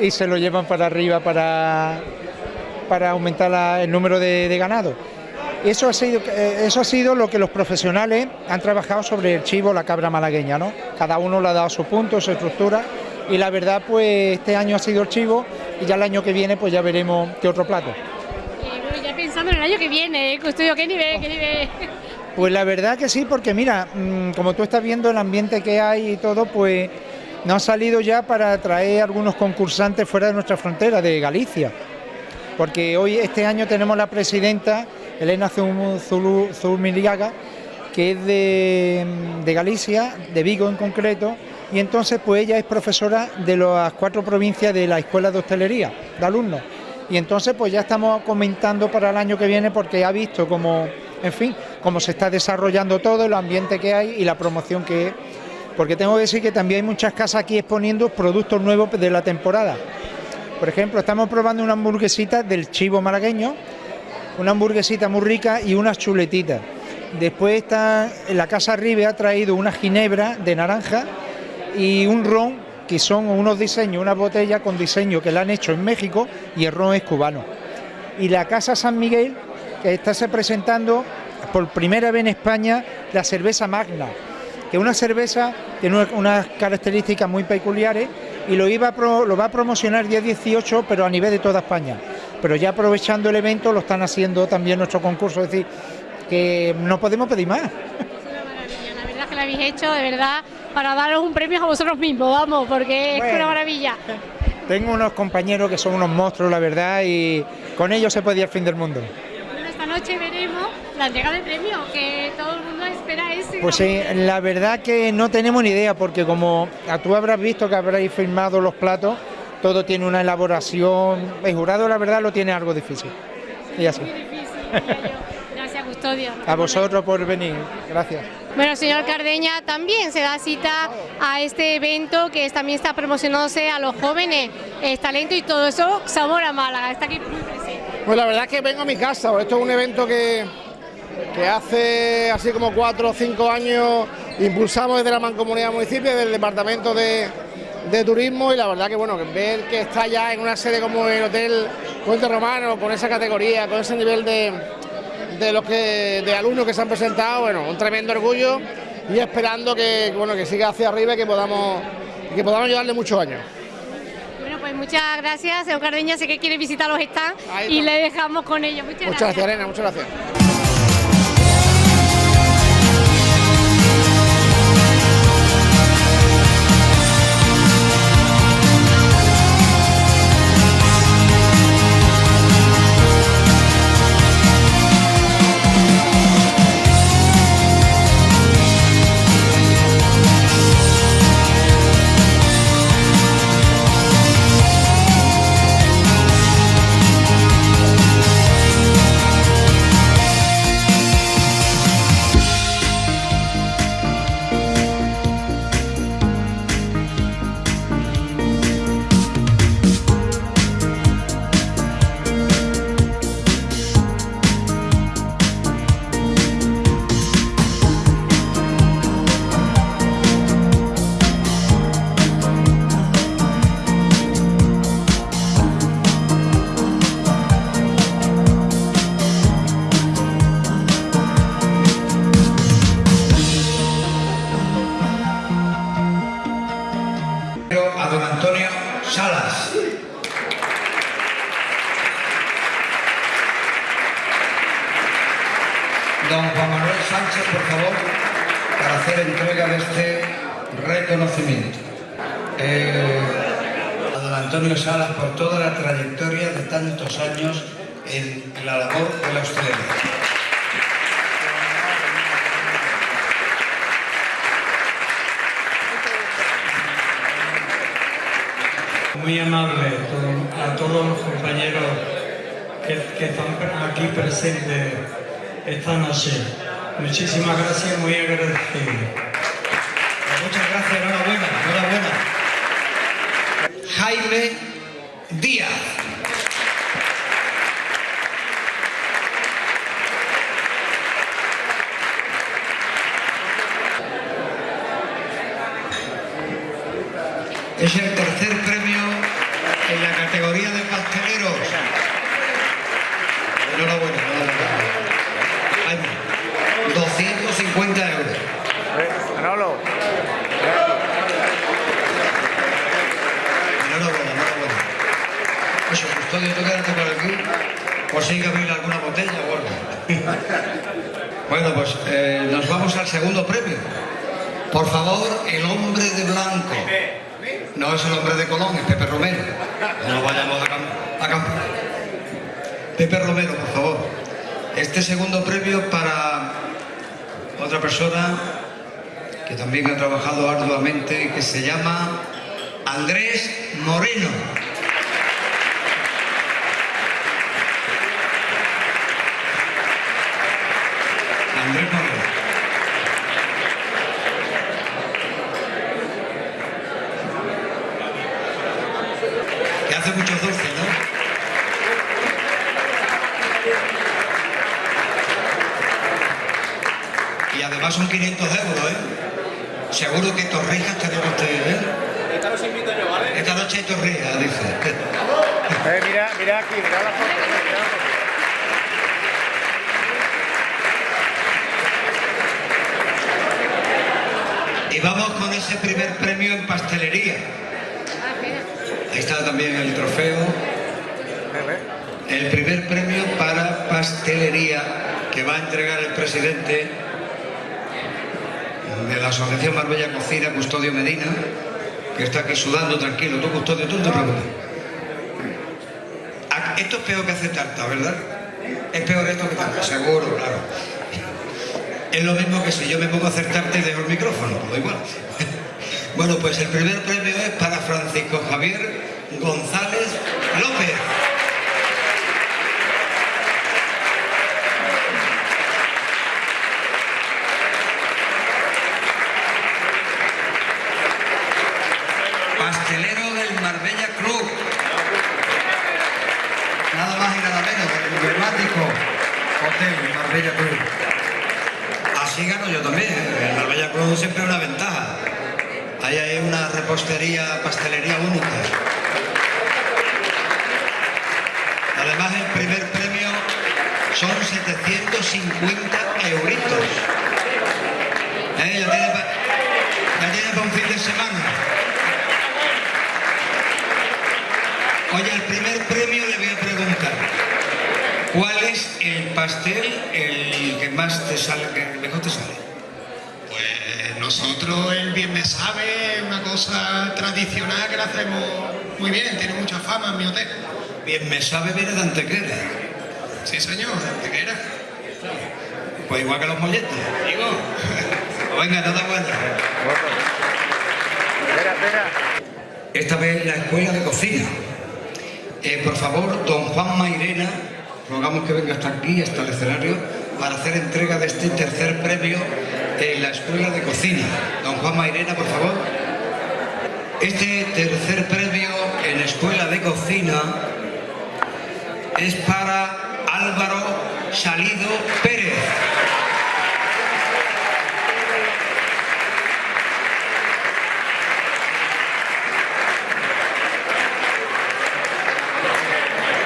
y se lo llevan para arriba para, para aumentar el número de, de ganado. Eso ha, sido, eh, eso ha sido lo que los profesionales han trabajado sobre el chivo, la cabra malagueña, ¿no? Cada uno le ha dado su punto, su estructura, y la verdad, pues este año ha sido el chivo, y ya el año que viene, pues ya veremos qué otro plato. Eh, bueno, ya pensando en el año que viene, ¿eh? custodio, ¿qué nivel? ¿Qué nivel? Pues la verdad que sí, porque mira, mm, como tú estás viendo el ambiente que hay y todo, pues nos ha salido ya para traer algunos concursantes fuera de nuestra frontera, de Galicia. Porque hoy, este año, tenemos la presidenta, Elena Zumiriaga, que es de, de Galicia, de Vigo en concreto, y entonces pues ella es profesora de las cuatro provincias de la Escuela de Hostelería, de alumnos. Y entonces pues ya estamos comentando para el año que viene porque ha visto cómo, en fin, cómo se está desarrollando todo, el ambiente que hay y la promoción que es. Porque tengo que decir que también hay muchas casas aquí exponiendo productos nuevos de la temporada. Por ejemplo, estamos probando una hamburguesita del chivo malagueño, una hamburguesita muy rica y unas chuletitas. Después está la casa Ribe ha traído una ginebra de naranja y un ron que son unos diseños, una botella con diseño que la han hecho en México y el ron es cubano. Y la casa San Miguel que está se presentando por primera vez en España la cerveza Magna, que es una cerveza que tiene una- unas características muy peculiares y lo, lo va a promocionar día 18, pero a nivel de toda España. Pero ya aprovechando el evento lo están haciendo también nuestro concurso, es decir, que no podemos pedir más. La verdad que lo habéis hecho, de verdad, para daros un premio a vosotros mismos, vamos, porque es una maravilla. Tengo unos compañeros que son unos monstruos, la verdad, y con ellos se podía el fin del mundo. Bueno, esta noche veremos la entrega de premio, que todo el mundo espera ese. Pues sí, la verdad que no tenemos ni idea, porque como tú habrás visto que habréis firmado los platos, todo tiene una elaboración. El jurado, la verdad, lo tiene algo difícil. Y así. Gracias, Custodio. A vosotros por venir. Gracias. Bueno, señor Cardeña, también se da cita a este evento que también está promocionándose a los jóvenes, el talento y todo eso, Sabor a Málaga, está aquí muy presente. Pues la verdad es que vengo a mi casa, esto es un evento que, que hace así como cuatro o cinco años impulsamos desde la Mancomunidad Municipio, desde el Departamento de, de Turismo y la verdad que bueno, ver que está ya en una sede como el Hotel Puente Romano, con esa categoría, con ese nivel de, de los que de alumnos que se han presentado, bueno, un tremendo orgullo y esperando que bueno que siga hacia arriba y que podamos que podamos llevarle muchos años. Bueno, pues muchas gracias, señor Cardeña, sé que quiere visitar los stands y le dejamos con ellos. Muchas, Muchas gracias, Elena, muchas gracias. Muy amable a todos los compañeros que, están aquí presentes esta noche. Muchísimas gracias, muy agradecido. Muchas gracias, enhorabuena, enhorabuena. Jaime Díaz. Es el tercer premio en la categoría de pasteleros. Enhorabuena, enhorabuena. Jaime, 250 euros. Manolo. Enhorabuena, enhorabuena. Eso, custodio, tú quédate por aquí, por si hay que abrir alguna botella o algo. bueno, pues eh, nos vamos al segundo premio. Por favor, el hombre de blanco. No es el hombre de Colón, es Pepe Romero. No vayamos a, cam- a campo. Pepe Romero, por favor. Este segundo premio para otra persona que también ha trabajado arduamente que se llama Andrés Moreno. Andrés Moreno. Que hace muchos dulces, ¿no? Y además son 500 euros, ¿eh? Seguro que torrijas tenemos ustedes, ¿eh? Esta los invito yo, ¿vale? Esta noche hay torrijas, dice. Eh, mira, mira aquí, mira la foto. mira la foto. Y vamos con ese primer premio en pastelería. Ahí está también el trofeo. el primer premio para pastelería que va a entregar el presidente de la Asociación Marbella Cocina, Custodio Medina, que está aquí sudando tranquilo. Tú, Custodio, tú no te preocupes. Ah, Esto es peor que hacer tarta, ¿verdad? Es peor esto que tarta, seguro, claro. Es lo mismo que si yo me pongo a hacer tarta y dejo el micrófono, pues igual. Bueno, pues el primer premio es para Francisco Javier González López. Pastelero del Marbella Club. Nada más y nada menos, el emblemático hotel Marbella Club. Así gano yo también, ¿eh? el Marbella Club siempre una ventaja. Ahí hay una repostería, pastelería única. Además el primer premio son 750 euritos. ¿Eh? Ya tiene para un fin de semana. Oye, el primer premio le voy a preguntar. ¿Cuál es el pastel el que más te sale, que mejor te sale? Nosotros el bien me sabe, es una cosa tradicional que la hacemos muy bien, tiene mucha fama en mi hotel. Bien me sabe viene de Antequera. Sí, señor, de Antequera. Pues igual que los molletes, digo. Venga, enhorabuena. Esta vez la escuela de cocina. Eh, por favor, don Juan Mairena, rogamos que venga hasta aquí, hasta el escenario, para hacer entrega de este tercer premio en la escuela de cocina. Don Juan Mairena, por favor. Este tercer premio en la escuela de cocina es para Álvaro Salido Pérez.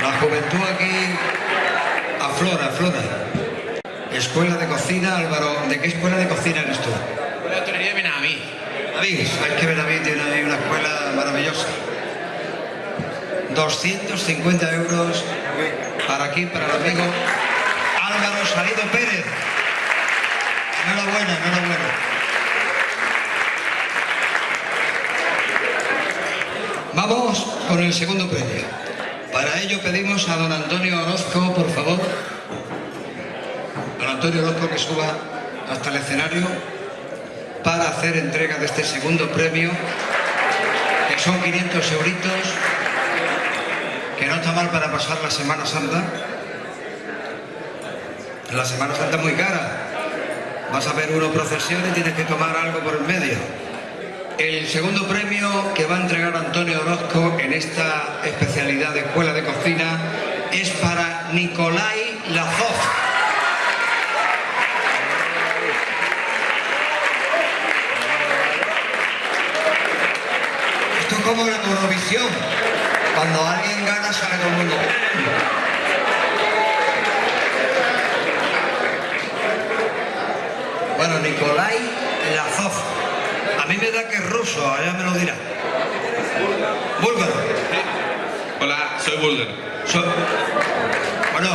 La juventud aquí aflora, aflora. Escuela de cocina, Álvaro. ¿De qué escuela de cocina eres tú? La hotelería de Benaví. Benaví, sabes que Benaví tiene ahí una escuela maravillosa. 250 euros para aquí, para el amigo Álvaro Salido Pérez. Enhorabuena, enhorabuena. Vamos con el segundo premio. Para ello pedimos a don Antonio Orozco, por favor. Antonio Orozco que suba hasta el escenario para hacer entrega de este segundo premio, que son 500 euritos, que no está mal para pasar la Semana Santa. La Semana Santa es muy cara. Vas a ver uno procesión y tienes que tomar algo por el medio. El segundo premio que va a entregar Antonio Orozco en esta especialidad de escuela de cocina es para Nicolai Lazov. Como la Eurovisión. Cuando alguien gana sale todo el mundo. Bueno, Nicolai Lazov. A mí me da que es ruso, allá me lo dirá. Búlgaro. Hola, soy búlgaro. Bueno,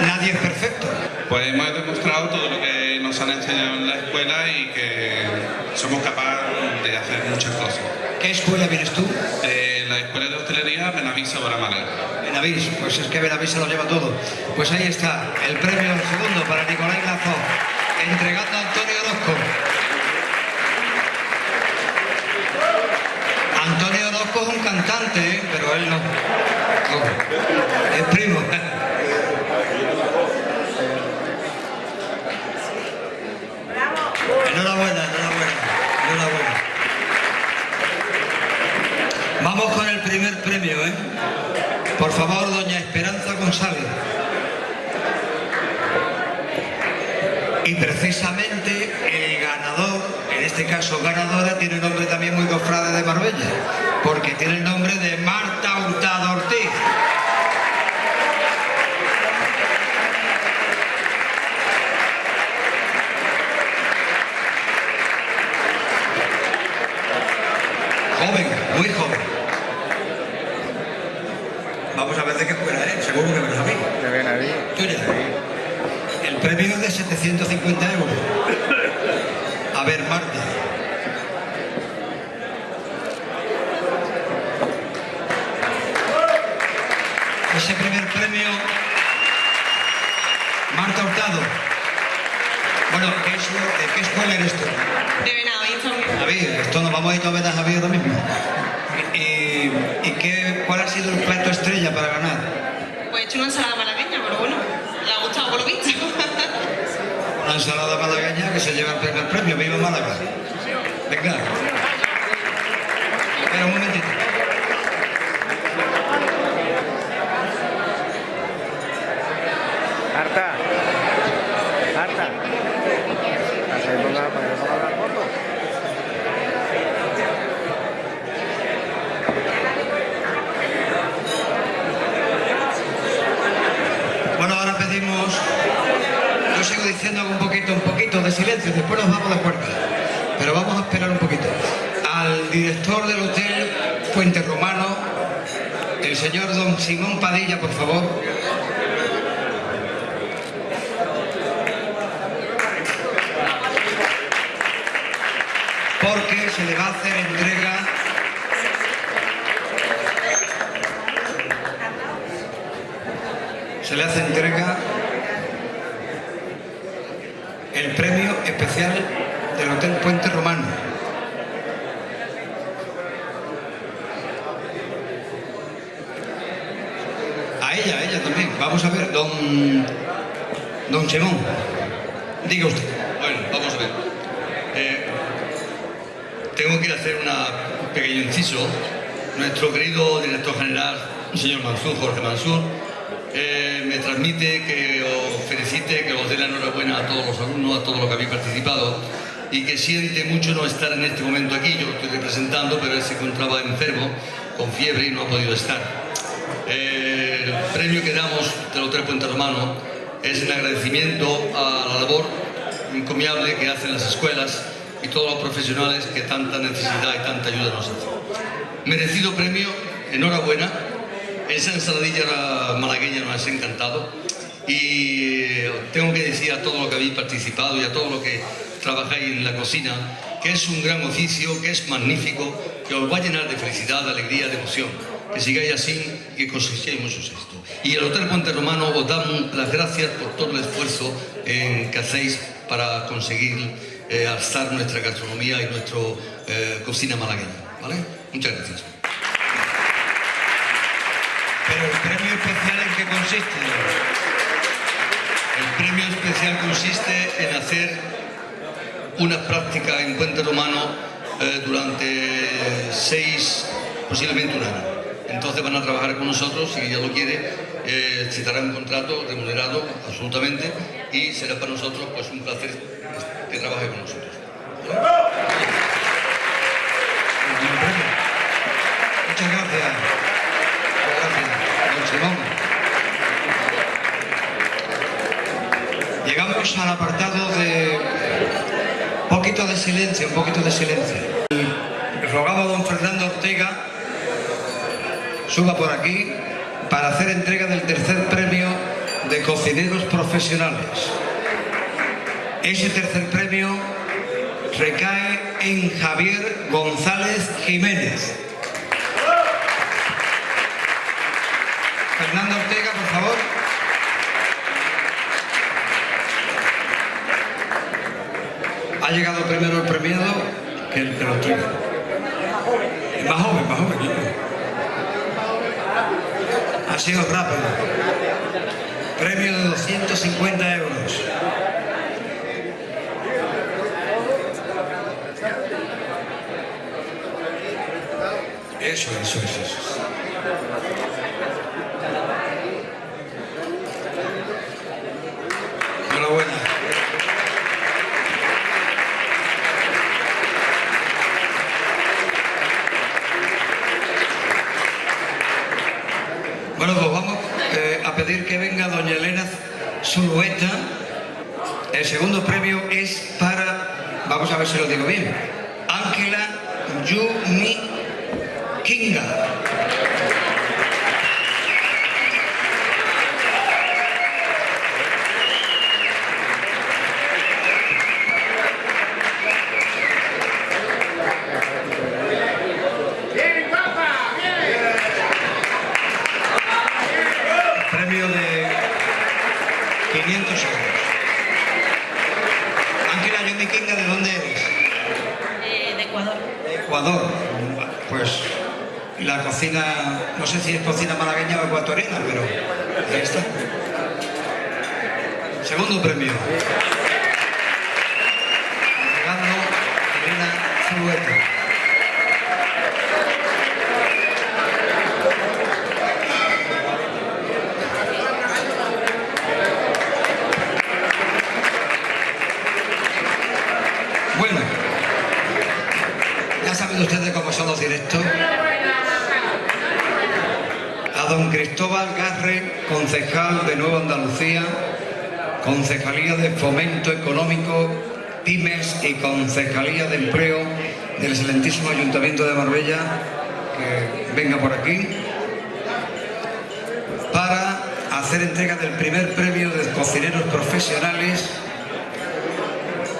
nadie es perfecto. Pues hemos demostrado todo lo que nos han enseñado en la escuela y que somos capaces de hacer muchas cosas. ¿Qué escuela vienes tú? Eh, la escuela de hostelería Benavís Málaga. Benavís, pues es que Benavís se lo lleva todo. Pues ahí está, el premio segundo para Nicolai Lazov, entregando a Antonio Orozco. Antonio Orozco es un cantante, ¿eh? pero él no. no. Es primo. Enhorabuena, enhorabuena, enhorabuena. Vamos con el primer premio, ¿eh? Por favor, doña Esperanza González. Y precisamente el ganador, en este caso ganadora, tiene nombre también muy cofrade de Marbella, porque tiene el nombre de Marta Hurtado Ortiz. Joven, muy joven. Vamos a ver de qué escuela es, seguro que me lo sabéis. El premio es de 750 euros. A ver, Marta. Ese primer premio, Marta Hurtado. Bueno, ¿qué, es- ¿qué escuela eres tú? De Benavís Javier, esto nos vamos a ir a ver a Javier ahora mismo. ¿Y, y qué, cuál ha sido el plato estrella para ganar? Pues he hecho una ensalada malagueña, pero bueno, le ha gustado por lo visto. Una ensalada malagueña que se lleva el primer premio. ¡Viva Málaga! Venga. Espera un momentito. Marta. Marta. Hacemos la, para que ponga la foto. Bueno, ahora pedimos, yo sigo diciendo un poquito, un poquito de después nos vamos de acuerdo. Pero vamos a esperar un poquito. Al director del hotel Puente Romano, el señor don Simón Padilla, por favor. Porque se le va a hacer entrega se le hace entrega el premio especial del Hotel Puente Romano. A ella, a ella también. Vamos a ver, don, don Simón, diga usted. Bueno, vamos a ver. Eh, tengo que hacer un pequeño inciso. Nuestro querido director general, el señor Mansur, Jorge Mansur, eh, me transmite que os felicite, que os dé la enhorabuena a todos los alumnos, a todos los que habéis participado y que siente mucho no estar en este momento aquí. Yo lo estoy representando, pero él se encontraba enfermo, con fiebre y no ha podido estar. Eh, el premio que damos del Hotel Puente Romano es en agradecimiento a la labor encomiable que hacen las escuelas y todos los profesionales que tanta necesidad y tanta ayuda nos hacen. Merecido premio, enhorabuena. Esa ensaladilla malagueña nos ha encantado y eh, tengo que decir a todos los que habéis participado y a todos los que trabajáis en la cocina que es un gran oficio, que es magnífico, que os va a llenar de felicidad, de alegría, de emoción. Que sigáis así y que cosechéis mucho éxito. Y el Hotel Puente Romano os da las gracias por todo el esfuerzo eh, que hacéis para conseguir eh, alzar nuestra gastronomía y nuestra cocina malagueña. ¿vale? Muchas gracias. Pero el premio especial en qué consiste? El premio especial consiste en hacer una práctica en Puente Romano eh, durante seis, posiblemente un año. Entonces van a trabajar con nosotros, si ella lo quiere, eh, se dará un contrato remunerado absolutamente y será para nosotros pues un placer que trabaje con nosotros. Muchas gracias. Gracias, don Simón. Llegamos al apartado de un poquito de silencio, un poquito de silencio. Rogaba a don Fernando Ortega suba por aquí para hacer entrega del tercer premio de cocineros profesionales. Ese tercer premio recae en Javier González Jiménez. Fernando Ortega, por favor. Ha llegado primero el premiado que el que lo Más joven, más joven. Ha sido rápido. Premio de 250 euros. Eso, eso, eso, eso. Enhorabuena. Bueno, pues vamos eh, a pedir que venga doña Elena Zulueta. El segundo premio es para, vamos a ver si lo digo bien, Ángela Yumi Kinga. cocina, no sé si es cocina malagueña o ecuatoriana, pero ahí está. Segundo premio. Fernando Elena Zulueta. Cristóbal Garre, concejal de Nueva Andalucía, Concejalía de Fomento Económico, Pymes y Concejalía de Empleo del excelentísimo Ayuntamiento de Marbella, que venga por aquí, para hacer entrega del primer premio de cocineros profesionales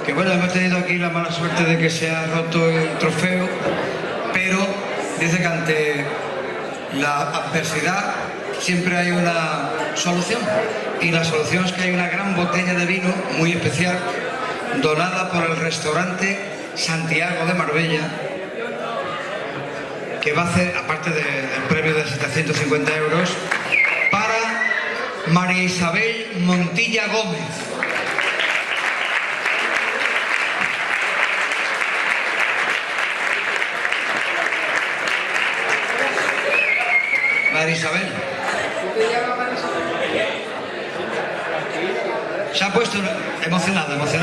que bueno, hemos tenido aquí la mala suerte de que se ha roto el trofeo, pero dice que ante la adversidad siempre hay una solución. Y la solución es que hay una gran botella de vino muy especial, donada por el restaurante Santiago de Marbella, que va a hacer, aparte de- del premio de 750 euros, para María Isabel Montilla Gómez. María Isabel. Se ha puesto emocionada, emocionada.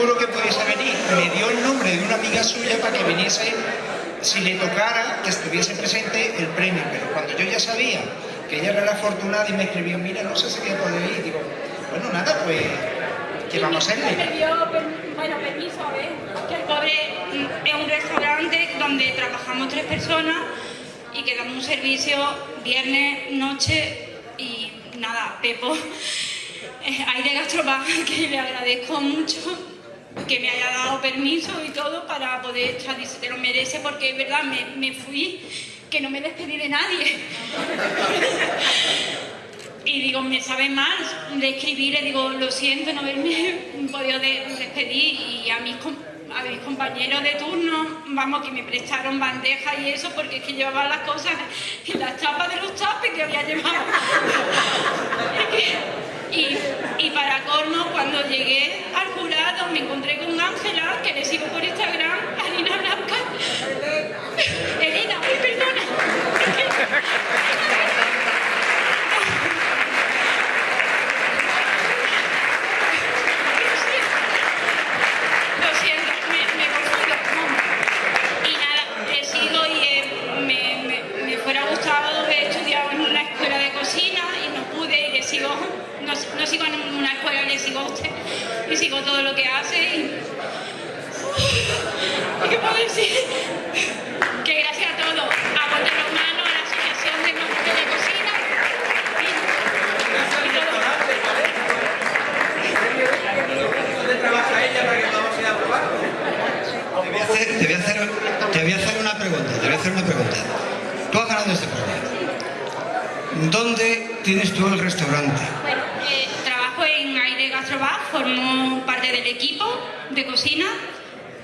Seguro que pudiese venir. Me dio el nombre de una amiga suya para que viniese, si le tocara, que estuviese presente el premio. Pero cuando yo ya sabía que ella era la afortunada y me escribió, mira, no sé si voy a poder ir, digo, bueno, nada, pues, ¿qué vamos a Me hacerle? dio, bueno, permiso, a ver, que el pobre mm, es un restaurante donde trabajamos tres personas y que damos un servicio viernes, noche y nada, Pepo. Eh, Hay de Gastrobar que le agradezco mucho que me haya dado permiso y todo para poder dice, te lo merece porque es verdad, me, me fui, que no me despedí de nadie. Y digo, me sabe mal de escribir, le digo, lo siento no haberme podido de- despedir y a mis, a mis compañeros de turno, vamos, que me prestaron bandejas y eso porque es que llevaba las cosas en las chapas de los tapes que había llevado. y, y para colmo, cuando llegué al jurado me encontré con Ángela, que le sigo por Instagram, Harina Blanca. Elena, perdona. Lo siento, me, me confundo. Y todo lo que hace y... ¿Qué puedo decir? Que gracias a todo, a Bote Romano, a la Asociación de Maestros de Cocina y, y todo. ¿Dónde trabaja ella para que podamos ir a probar? Te voy a hacer, te voy a hacer, te voy a hacer una pregunta, te voy a hacer una pregunta. Tú has ganado este premio. ¿Dónde tienes tú el restaurante? Bueno, eh, trabajo en Aire Gastrobar, formo parte del equipo de cocina.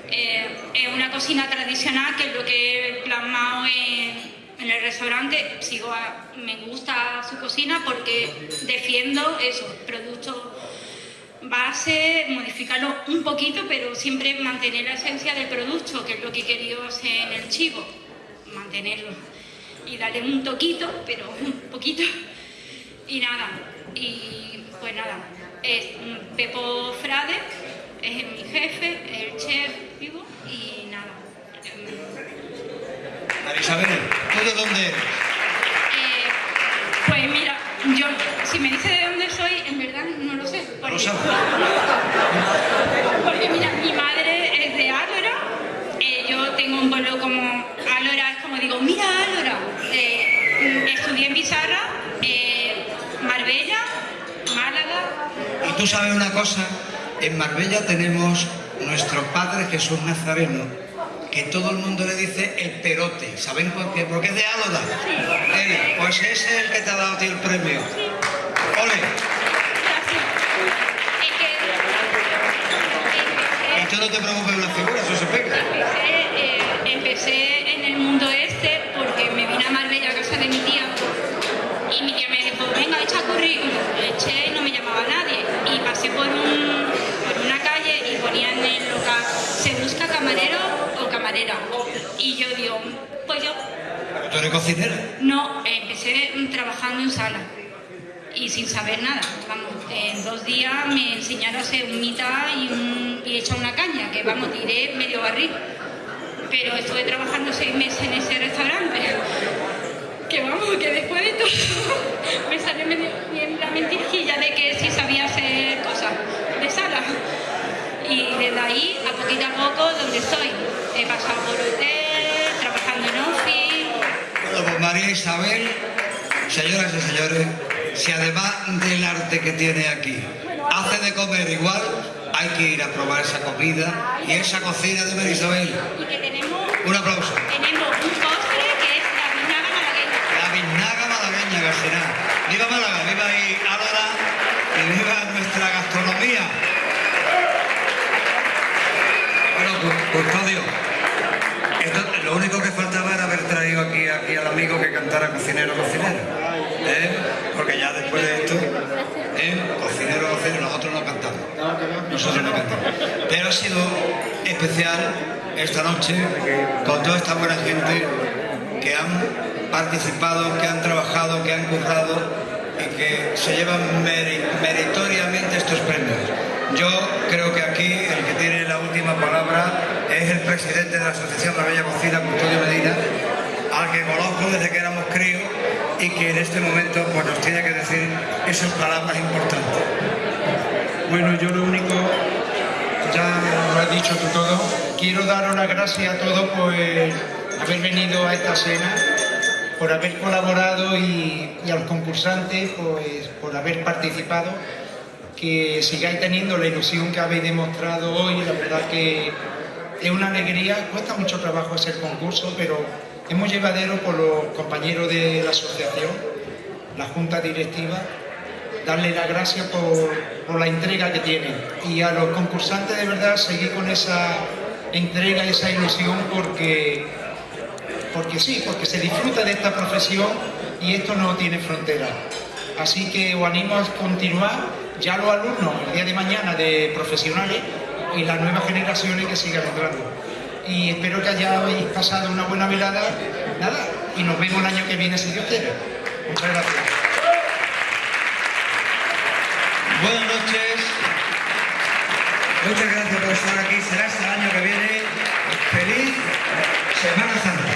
Eh, es una cocina tradicional que es lo que he plasmado en, en el restaurante. Sigo a- me gusta su cocina porque defiendo esos productos base, modificarlo un poquito, pero siempre mantener la esencia del producto, que es lo que he querido hacer en el chivo, mantenerlo y darle un toquito, pero un poquito. Y nada, y pues nada, es Pepo Frade, es mi jefe, el chef vivo y nada. María Isabel, ¿tú de dónde eres? Eh, pues mira, yo, si me dice de dónde soy, en verdad no lo sé. No lo Porque, sabes. porque mira, mi madre es de Álora, eh, yo tengo un pueblo como Álora, es como digo, mira Álora. Eh, estudié en Pizarra, eh, Marbella, Málaga, Y tú sabes una cosa, en Marbella tenemos nuestro Padre Jesús Nazareno, que todo el mundo le dice el perote. ¿Saben por qué? Porque es de Álora. Pues ese es el que te ha dado a ti el premio. ¡Ole! Y tú no te preocupes de la figura, eso se pega. Empecé, eh, empecé en el mundo este porque me vine a Marbella a casa de mi tía y mi tía me dijo, venga, echa currículum. Eché y no me llamaba nadie. Y pasé por, un, Y yo digo, pues yo tú eres cocinera. no, empecé trabajando en sala y sin saber nada. Vamos, en dos días me enseñaron a hacer un mitad y, un, y echar una caña, que vamos, tiré medio barril. Pero estuve trabajando seis meses en ese restaurante. Que vamos, que después de todo me salió la mentirquilla de que sí sabía hacer cosas de sala. Y desde ahí, a poquito a poco, donde estoy. He pasado por hotel, trabajando en office, Bueno, pues María Isabel, señoras y señores, si además del arte que tiene aquí, hace de comer igual, hay que ir a probar esa comida y esa cocina de María Isabel. y que tenemos, Un aplauso. tenemos un postre que es la vinaga malagueña. La biznaga malagueña, García. Viva Málaga, viva ahí Álora y viva nuestra gastronomía. Bueno, cu- custodio, esto- lo único que faltaba era haber traído aquí, aquí al cantara cocinero, cocinero. ¿eh? Porque ya después de esto, ¿eh? cocinero, cocinero, nosotros no cantamos. Nosotros no cantamos. Pero ha sido especial esta noche con toda esta buena gente que han participado, que han trabajado, que han currado y que se llevan meri- meritoriamente estos premios. Yo creo que aquí el que tiene la última palabra es el presidente de la Asociación La Bella Cocina, Custodio Medina, al que conozco desde que éramos críos y que en este momento pues, nos tiene que decir esas palabras importantes. Bueno, yo lo único, ya lo has dicho tú todo, quiero daros las gracias a todos por haber venido a esta cena, por haber colaborado y, a los concursantes pues, por haber participado, que sigáis teniendo la ilusión que habéis demostrado hoy, la verdad que es una alegría, cuesta mucho trabajo hacer concurso, pero es muy llevadero por los compañeros de la asociación, la junta directiva, darle las gracias por, la entrega que tienen. Y a los concursantes de verdad seguir con esa entrega, esa ilusión, porque, porque sí, porque se disfruta de esta profesión y esto no tiene frontera. Así que os animo a continuar, ya los alumnos el día de mañana de profesionales y las nuevas generaciones que sigan entrando. Y espero que hayáis pasado una buena velada, nada, y nos vemos el año que viene si Dios quiere. Muchas gracias. Buenas noches. Muchas gracias por estar aquí. Será hasta el año que viene. Feliz Semana Santa.